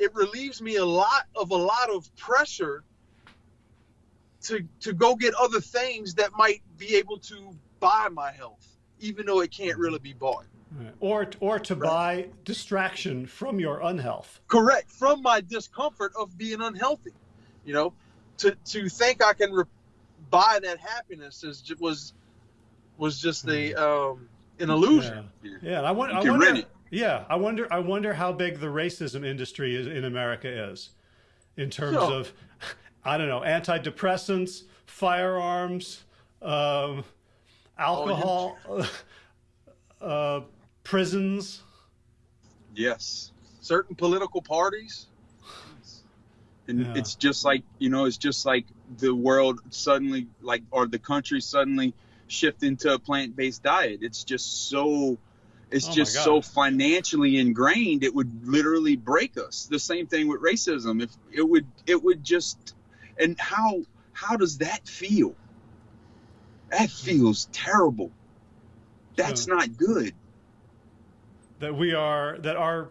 it relieves me a lot of a lot of pressure to to go get other things that might be able to buy my health even though it can't really be bought or or to right. buy distraction from your unhealth. Correct, from my discomfort of being unhealthy. You know, to to think I can re- buy that happiness is was was just a hmm. um, an illusion. Yeah, yeah and I, want, I wonder. Yeah, I wonder. I wonder how big the racism industry is, in America is, in terms so, of, I don't know, antidepressants, firearms, um, alcohol. Oh, uh, prisons. Yes. Certain political parties. And yeah. it's just like, you know, it's just like the world suddenly, like, or the country suddenly shift into a plant based diet. It's just so. It's oh just so financially ingrained it would literally break us. The same thing with racism. If it would it would just and how how does that feel? That hmm. feels terrible. That's yeah. not good that we are that our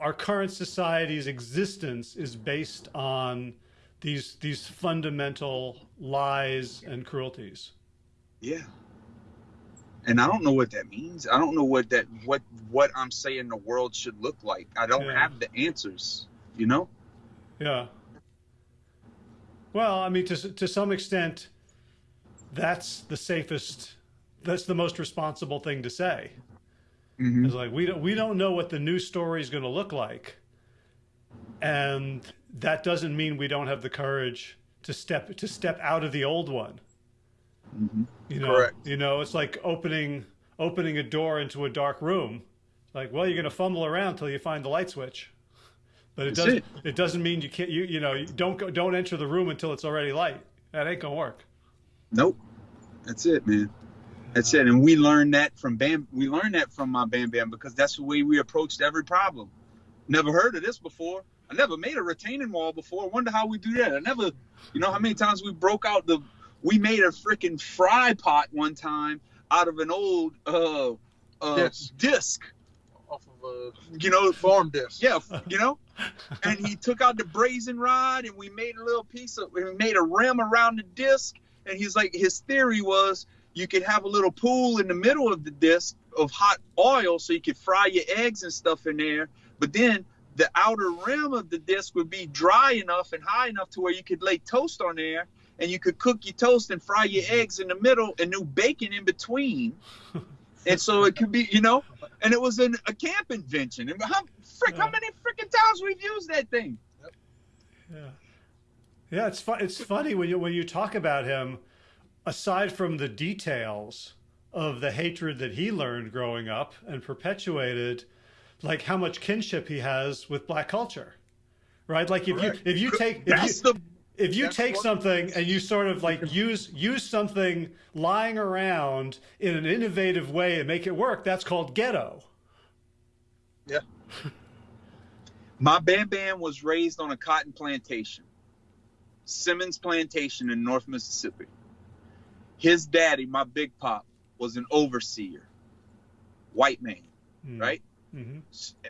our current society's existence is based on these these fundamental lies and cruelties. Yeah. And I don't know what that means. I don't know what that what what I'm saying the world should look like. I don't yeah. have the answers, you know? Yeah. Well, I mean to to some extent that's the safest that's the most responsible thing to say. Mm-hmm. It's like we don't we don't know what the new story is going to look like, and that doesn't mean we don't have the courage to step to step out of the old one. Mm-hmm. You know, Correct. you know, it's like opening opening a door into a dark room. Like, well, you're going to fumble around till you find the light switch, but it doesn't. It. it. doesn't mean you can't. You you know, you don't go, don't enter the room until it's already light. That ain't gonna work. Nope. That's it, man. That's it. And we learned that from Bam. We learned that from my Bam Bam because that's the way we approached every problem. never heard of this before. I never made a retaining wall before. I wonder how we do that. I never, you know, how many times we broke out the, we made a freaking fry pot one time out of an old uh, uh Yes. disc, off of a you know, farm disc. yeah, you know. And he took out the brazen rod, and we made a little piece of, we made a rim around the disc. And he's like, his theory was you could have a little pool in the middle of the disc of hot oil, so you could fry your eggs and stuff in there. But then the outer rim of the disc would be dry enough and high enough to where you could lay toast on there, and you could cook your toast and fry your mm-hmm. eggs in the middle, and do bacon in between. And so it could be, you know, and it was an, a camp invention. And how frick, how many freaking times we've used that thing? Yeah, yeah. It's fun. It's funny when you when you talk about him. Aside from the details of the hatred that he learned growing up and perpetuated, like how much kinship he has with black culture, right? Like if Correct. you if you take if That's you, the if you take something and you sort of like use use something lying around in an innovative way and make it work, that's called ghetto. Yeah. my Bam Bam was raised on a cotton plantation, Simmons Plantation in North Mississippi. His daddy, my big pop, was an overseer, white man, Mm. right? hmm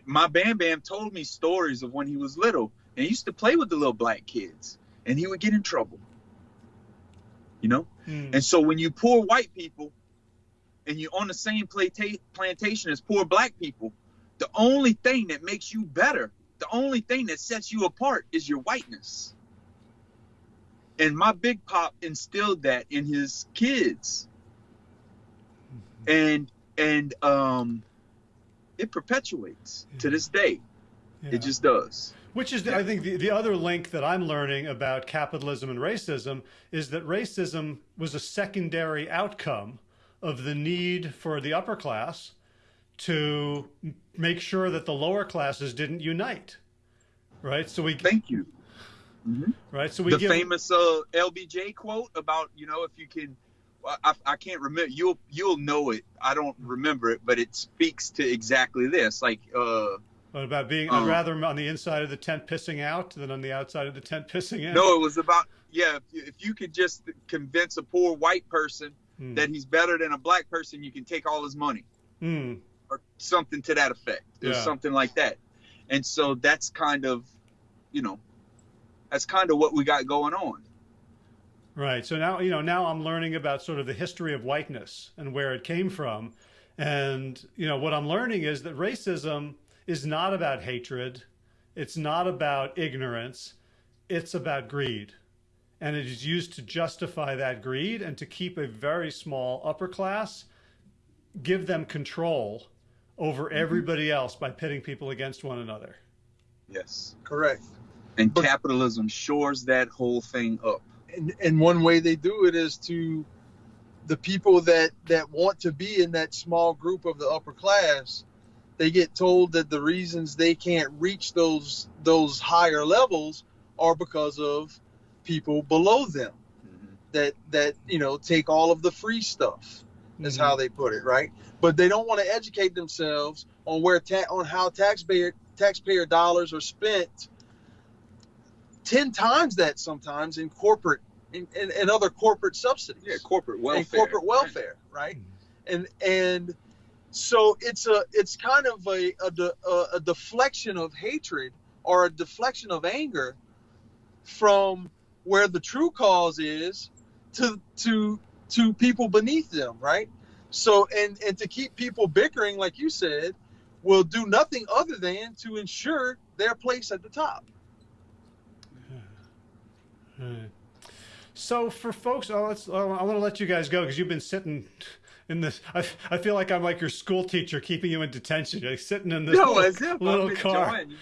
My Bam Bam told me stories of when he was little and he used to play with the little black kids and he would get in trouble. You know? Mm. And so when you poor white people and you're on the same planta- plantation as poor black people, the only thing that makes you better, the only thing that sets you apart is your whiteness. And my big pop instilled that in his kids. And and um it perpetuates to this day. Yeah. It just does. Which is, I think, the, the other link that I'm learning about capitalism and racism is that racism was a secondary outcome of the need for the upper class to make sure that the lower classes didn't unite. Right. So we, Thank you. Right. So we the give, famous uh, LBJ quote about you know if you can I- I, can't remember you'll you'll know it I don't remember it but it speaks to exactly this like uh about being I'd rather on the inside of the tent pissing out than on the outside of the tent pissing in. no it was about yeah if you, if you could just convince a poor white person Mm. that he's better than a black person you can take all his money Mm. or something to that effect or Yeah. something like that and so that's kind of you know that's kind of what we got going on Right. So now, you know, now I'm learning about sort of the history of whiteness and where it came from. And, you know, what I'm learning is that racism is not about hatred. It's not about ignorance. It's about greed. And it is used to justify that greed and to keep a very small upper class, give them control over mm-hmm. everybody else by pitting people against one another. yes Correct. And But- capitalism shores that whole thing up And and one way they do it is to the people that that want to be in that small group of the upper class. They get told that the reasons they can't reach those those higher levels are because of people below them that that you know take all of the free stuff is Mhm. how they put it, right? But they don't want to educate themselves on where ta- on how taxpayer taxpayer dollars are spent ten times that sometimes in corporate in, in, in other corporate subsidies Yeah, corporate welfare. and corporate welfare, right? And and so it's a it's kind of a a, a a deflection of hatred or a deflection of anger from where the true cause is to to to people beneath them, right? So and and to keep people bickering, like you said, will do nothing other than to ensure their place at the top. Right. So for folks, oh, let's, I want to let you guys go because you've been sitting in this. I, I feel like I'm like your school teacher keeping you in detention. You're like sitting in this No, little, little I'm car. enjoying,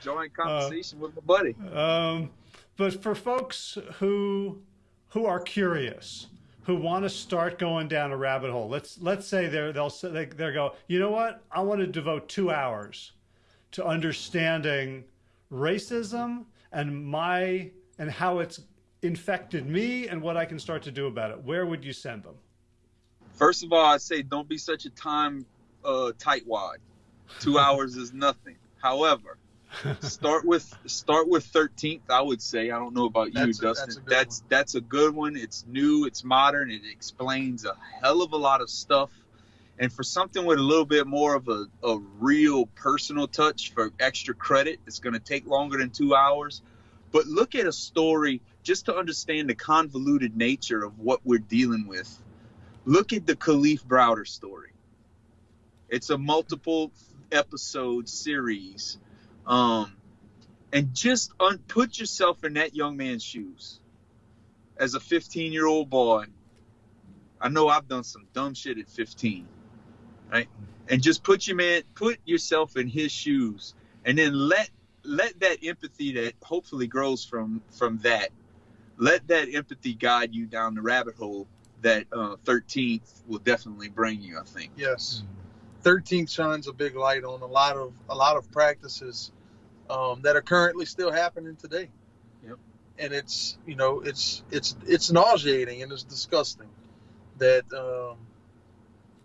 enjoying conversation with my buddy. Um, but for folks who who are curious, who want to start going down a rabbit hole, let's let's say they're they'll they they go, you know what? I want to devote two hours to understanding racism and my and how it's infected me and what I can start to do about it. Where would you send them? First of all, I say don't be such a time uh, tightwad. Two hours is nothing. However, start with start with 13th. I would say. I don't know about you, That's a- Dustin. that's a that's that's a good one. It's new. It's modern. It explains a hell of a lot of stuff. And for something with a little bit more of a, a real personal touch for extra credit, it's going to take longer than two hours. But look at a story just to understand the convoluted nature of what we're dealing with. Look at the Kalief Browder story. It's a multiple episode series. Um, and just un- put yourself in that young man's shoes. As a 15 year old boy, I know I've done some dumb shit at 15, right? And just put your man, put yourself in his shoes, and then let let that empathy that hopefully grows from from that, let that empathy guide you down the rabbit hole that uh, 13th will definitely bring you. I think. Yes. 13th shines a big light on a lot of a lot of practices um, that are currently still happening today. Yep. And it's you know it's it's it's nauseating and it's disgusting that um,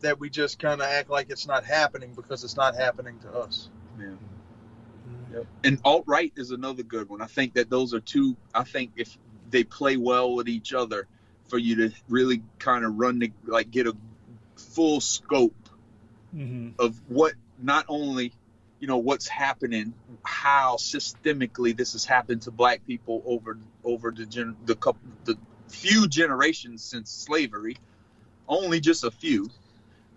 that we just kind of act like it's not happening because it's not happening to us. Yeah. Yep. And alt right is another good one. I think that those are two. I think if they play well with each other, for you to really kind of run the like get a full scope Mhm. of what not only you know what's happening, how systemically this has happened to Black people over over the gen, the couple the few generations since slavery, only just a few,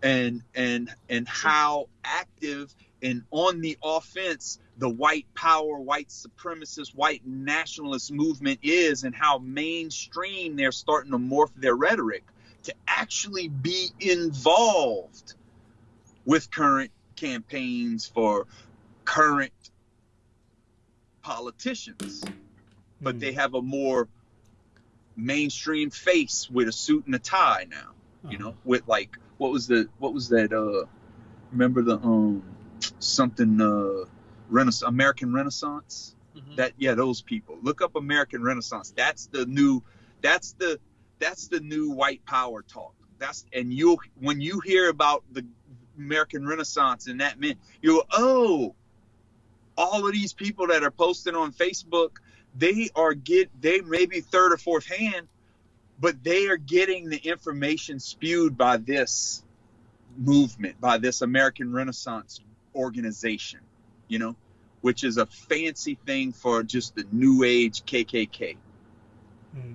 and and and how active and on the offense the white power, white supremacist, white nationalist movement is, and how mainstream they're starting to morph their rhetoric to actually be involved with current campaigns for current politicians, but Mm. they have a more mainstream face with a suit and a tie now. You know, with like what was the what was that? Uh, remember the um something uh Renaissance American Renaissance? Mhm. That yeah, those people. Look up American Renaissance. That's the new. That's the that's the new white power talk. That's and you when you hear about the American Renaissance and that meant you oh, all of these people that are posting on Facebook, they are get they may be third or fourth hand, but they are getting the information spewed by this movement, by this American Renaissance organization, you know, which is a fancy thing for just the new age KKK. Mm.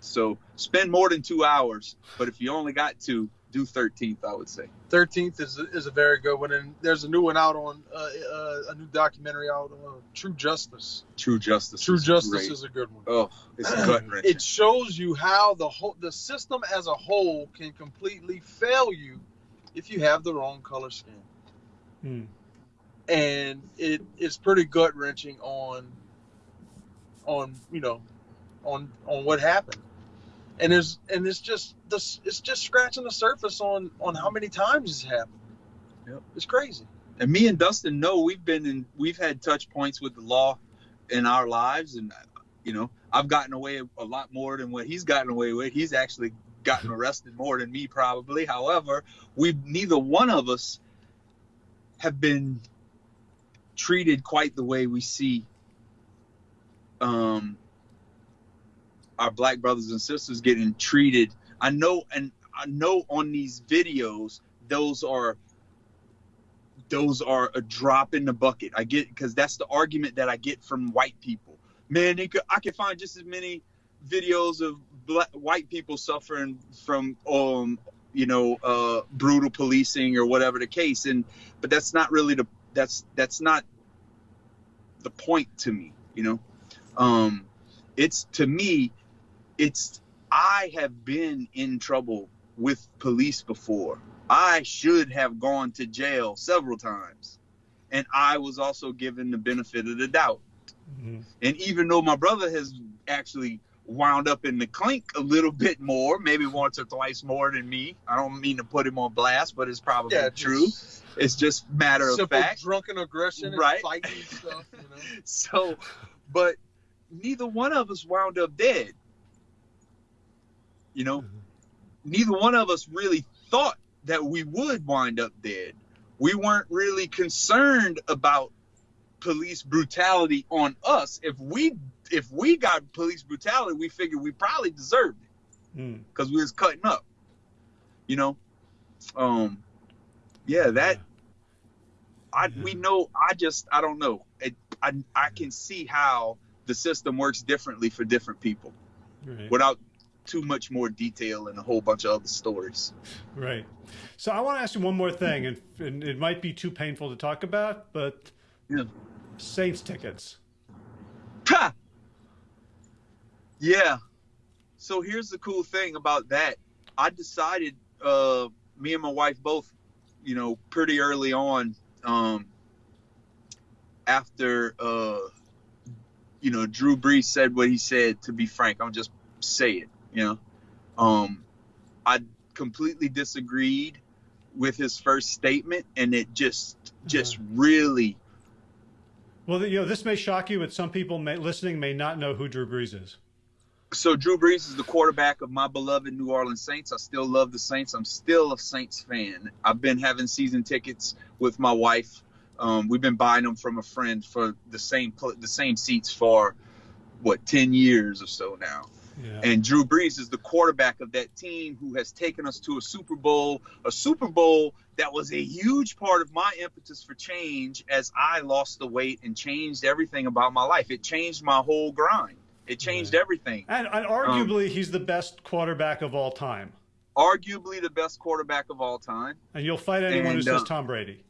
So spend more than two hours, but if you only got two, do 13th, I would say. 13th is a, is a very good one, and there's a new one out on uh, uh, a new documentary out on uh, True Justice. True Justice. True is Justice great. is a good one. Oh, it's gut wrenching. it shows you how the whole the system as a whole can completely fail you if you have the wrong color skin Mm. and it is pretty gut wrenching on on you know on on what happened and there's and it's just this it's just scratching the surface on on how many times it's happened Yep. it's crazy and me and Dustin know we've been in, we've had touch points with the law in our lives, and you know, I've gotten away a lot more than what he's gotten away with. He's actually gotten arrested more than me, probably. However, we neither one of us have been treated quite the way we see um, our black brothers and sisters getting treated. I know, and I know on these videos, those are those are a drop in the bucket. I get because that's the argument that I get from white people. Man, could, I can find just as many videos of black, white people suffering from um you know uh brutal policing or whatever the case. And but that's not really the that's that's not the point to me you know? Um it's to me it's i have been in trouble with police before. I should have gone to jail several times. And i was also given the benefit of the doubt. Mhm. and even though my brother has actually wound up in the clink a little bit more, maybe once or twice more than me, I don't mean to put him on blast, but it's probably yeah true. just It's just matter of fact. drunken aggression and Right. fighting stuff you know So, but neither one of us wound up dead. You know, mm-hmm. neither one of us really thought that we would wind up dead. We weren't really concerned about police brutality on us. If we if we got police brutality, we figured we probably deserved it because mm. we was cutting up. You know, um, yeah, that I we know. I just I don't know. It, I I can see how the system works differently for different people, right. without too much more detail and a whole bunch of other stories. Right. So I want to ask you one more thing, and, and it might be too painful to talk about, but yeah. Saints tickets. Ha! Yeah. So here's the cool thing about that. I decided, uh, me and my wife both, you know, pretty early on, um, after, uh, you know, Drew Brees said what he said. To be frank, I'm just say it. You know, um, I completely disagreed with his first statement, and it just just really well, you know, this may shock you, but some people may, listening may not know who Drew Brees is. So Drew Brees is the quarterback of my beloved New Orleans Saints. I still love the Saints. I'm still a Saints fan. I've been having season tickets with my wife. Um, we've been buying them from a friend for the same the same seats for what ten years or so now. Yeah. And Drew Brees is the quarterback of that team who has taken us to a Super Bowl, a Super Bowl that was a huge part of my impetus for change as I lost the weight and changed everything about my life. It changed my whole grind. It changed everything. And, and arguably, um, he's the best quarterback of all time. Arguably the best quarterback of all time. And you'll fight anyone and, who says uh, Tom Brady.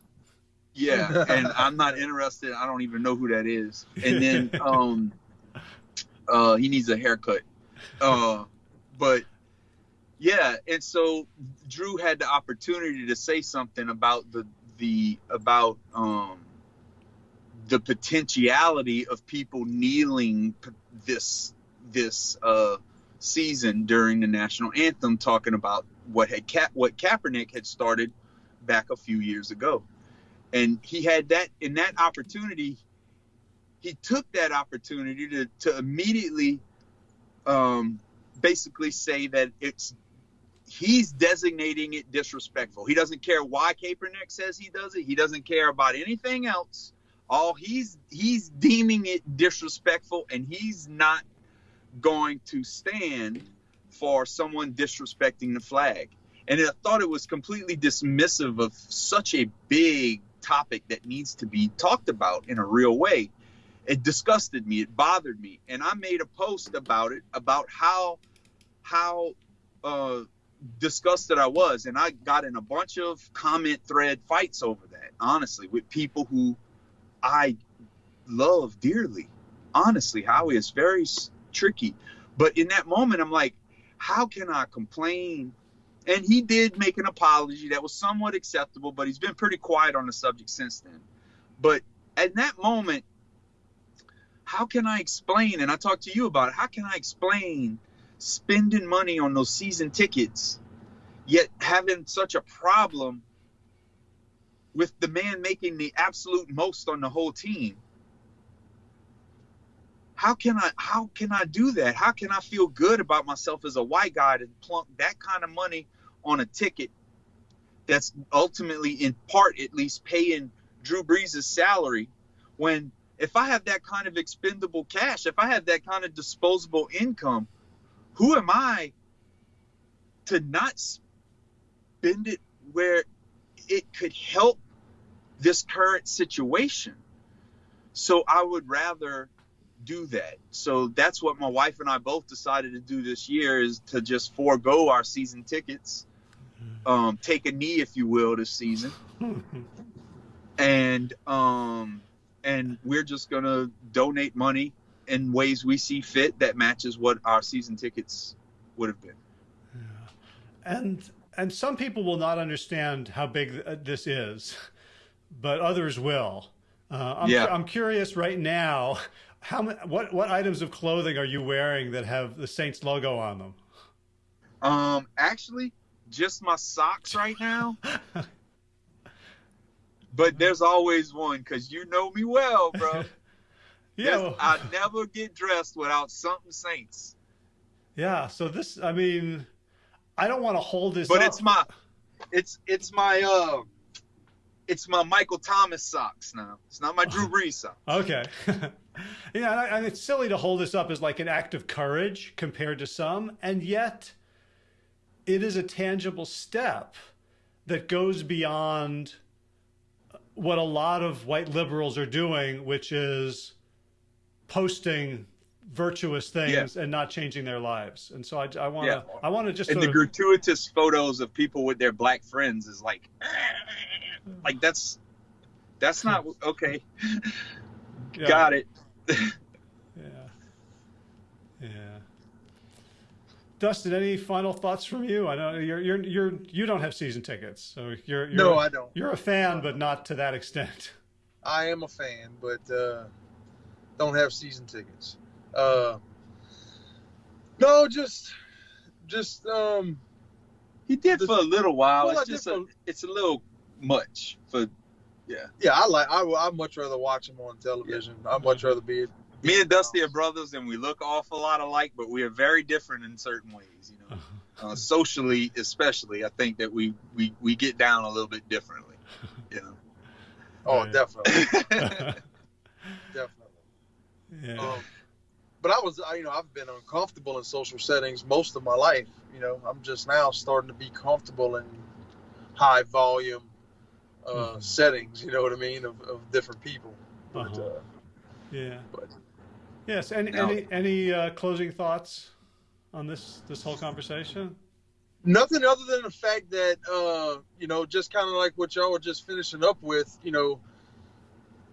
Yeah, and I'm not interested. I don't even know who that is. And then um, uh, he needs a haircut. Uh, but yeah, and so Drew had the opportunity to say something about the the about um, the potentiality of people kneeling this this uh, season during the national anthem, talking about what had Ka- what Kaepernick had started back a few years ago, and he had that in that opportunity. He took that opportunity to to immediately um, basically say that it's he's designating it disrespectful. He doesn't care why Kaepernick says he does it. He doesn't care about anything else. All he's he's deeming it disrespectful, and he's not going to stand for someone disrespecting the flag. And I thought it was completely dismissive of such a big topic that needs to be talked about in a real way. It disgusted me. It bothered me. And i made a post about it about how how uh, disgusted i was. And i got in a bunch of comment thread fights over that honestly with people who i love dearly honestly howie is very tricky but in that moment i'm like how can i complain and he did make an apology that was somewhat acceptable but he's been pretty quiet on the subject since then but at that moment how can I explain? And I talked to you about it. How can I explain spending money on those season tickets, yet having such a problem with the man making the absolute most on the whole team? How can I how can I do that? How can I feel good about myself as a white guy to plunk that kind of money on a ticket that's ultimately in part at least paying Drew Brees' salary when if I have that kind of expendable cash, if I have that kind of disposable income, who am I to not spend it where it could help this current situation? So I would rather do that. So that's what my wife and I both decided to do this year is to just forego our season tickets, um, take a knee, if you will, this season, and um, and we're just going to donate money in ways we see fit that matches what our season tickets would have been. Yeah. And and some people will not understand how big this is, but others will. Uh, I'm, yeah. I'm curious right now, how what what items of clothing are you wearing that have the Saints logo on them? Um, actually, just my socks right now. but there's always one because you know me well, bro. yeah, well, I never get dressed without something Saints. Yeah, so this, I mean, I don't want to hold this, but up. it's my, it's it's my uh, it's my Michael Thomas socks now. It's not my Drew oh. Brees socks. Okay. yeah, and it's silly to hold this up as like an act of courage compared to some, and yet it is a tangible step that goes beyond uh, what a lot of white liberals are doing, which is posting virtuous things yeah. and not changing their lives. And so I, I want to. I want to just and the of... gratuitous photos of people with their black friends is like, like that's that's not okay. Yeah. Got it. yeah. Yeah. Dustin, any final thoughts from you? I know you're you're you're you don't have season tickets, so you're, you're no, I don't. You're a fan, but not to that extent. I am a fan, but uh, don't have season tickets. Uh, no, just just um. He did the, for a little while. Well, it's just a, it's a little much for yeah. Yeah, I like I I much rather watch them on television. Yeah. I'd much rather be. Me and Dusty are brothers, and we look awful lot alike, but we are very different in certain ways. You know, uh, socially especially, I think that we we we get down a little bit differently. You know. Oh, definitely. definitely. Yeah. Um, but I was, I, you know, I've been uncomfortable in social settings most of my life. You know, I'm just now starting to be comfortable in high volume uh, mm-hmm. settings. You know what I mean of, of different people. But, uh-huh. uh, yeah. But yes. Any now, any any uh, closing thoughts on this this whole conversation? Nothing other than the fact that uh, you know, just kind of like what y'all were just finishing up with. You know,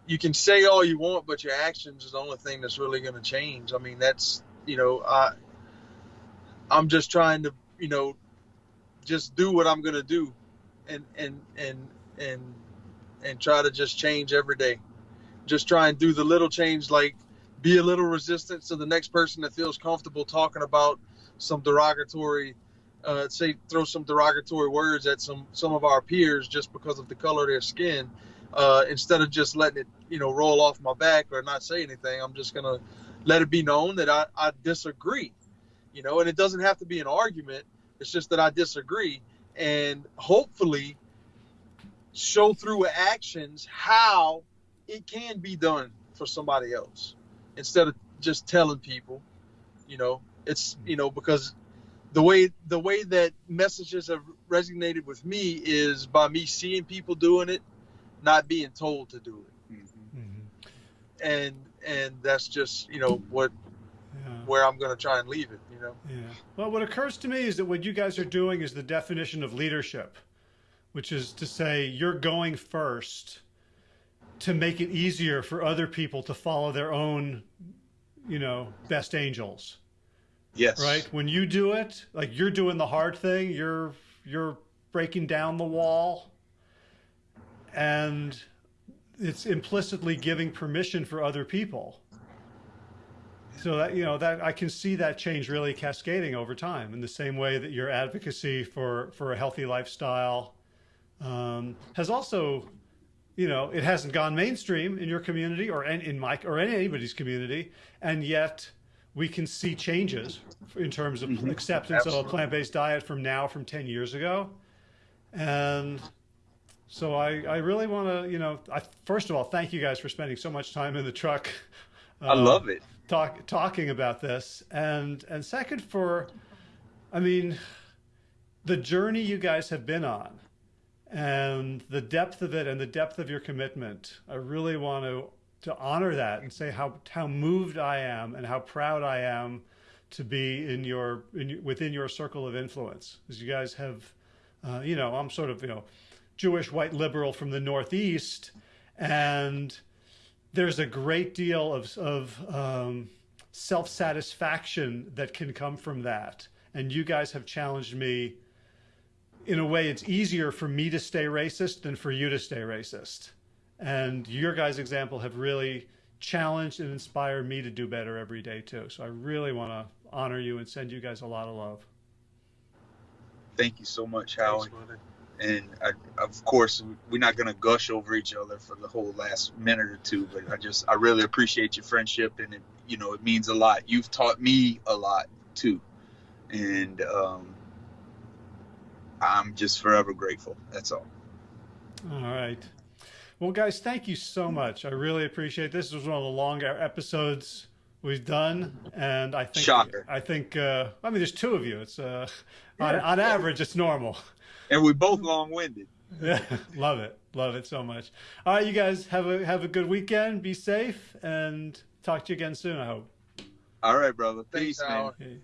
you can say all you want, but your actions is the only thing that's really going to change. I mean, that's you know, I I'm just trying to you know just do what I'm going to do and and and and and try to just change every day. Just try and do the little change, like be a little resistant to the next person that feels comfortable talking about some derogatory, uh, say throw some derogatory words at some some of our peers just because of the color of their skin. Uh, instead of just letting it, you know, roll off my back or not say anything, I'm just gonna let it be known that I, I disagree. You know, and it doesn't have to be an argument. It's just that I disagree, and hopefully show through actions how it can be done for somebody else instead of just telling people you know? It's you know because the way the way that messages have resonated with me is by me seeing people doing it not being told to do it. Mm-hmm. and and that's just you know what yeah. where i'm going to try and leave it you know? Yeah. Well what occurs to me is that what you guys are doing is the definition of leadership which is to say you're going first to make it easier for other people to follow their own, you know, best angels. Yes. Right? When you do it, like you're doing the hard thing, you're you're breaking down the wall and it's implicitly giving permission for other people. So that you know that I can see that change really cascading over time in the same way that your advocacy for for a healthy lifestyle um, has also, you know, it hasn't gone mainstream in your community or in, in my or in anybody's community, and yet we can see changes in terms of mm-hmm. acceptance Absolutely. of a plant-based diet from now from 10 years ago. And so I, I really want to, you know, I, first of all, thank you guys for spending so much time in the truck. I love it. Talk, talking about this. And, and second for, I mean, the journey you guys have been on and the depth of it and the depth of your commitment. I really want to to honor that and say how how moved I am and how proud I am to be in your in within your circle of influence. As you guys have, uh, you know, I'm sort of you know Jewish white liberal from the Northeast, and there's a great deal of of um, self satisfaction that can come from that. And you guys have challenged me in a way, it's easier for me to stay racist than for you to stay racist. And your guys' example have really challenged and inspired me to do better every day too. So I really want to honor you and send you guys a lot of love. Thank you so much, Howard. and I, of course, we're not going to gush over each other for the whole last minute or two, but I just, I really appreciate your friendship and it, you know, it means a lot. You've taught me a lot too. And, um, I'm just forever grateful. That's all. All right. Well, guys, thank you so much. I really appreciate this. This was one of the longer episodes we've done, and I think Shocker. I think uh, I mean there's two of you. It's uh, on, on average it's normal. And we both long-winded. Yeah, love it, love it so much. All right, you guys have a have a good weekend. Be safe, and talk to you again soon. I hope. All right, brother. Thanks, Peace, man. Howard. Okay.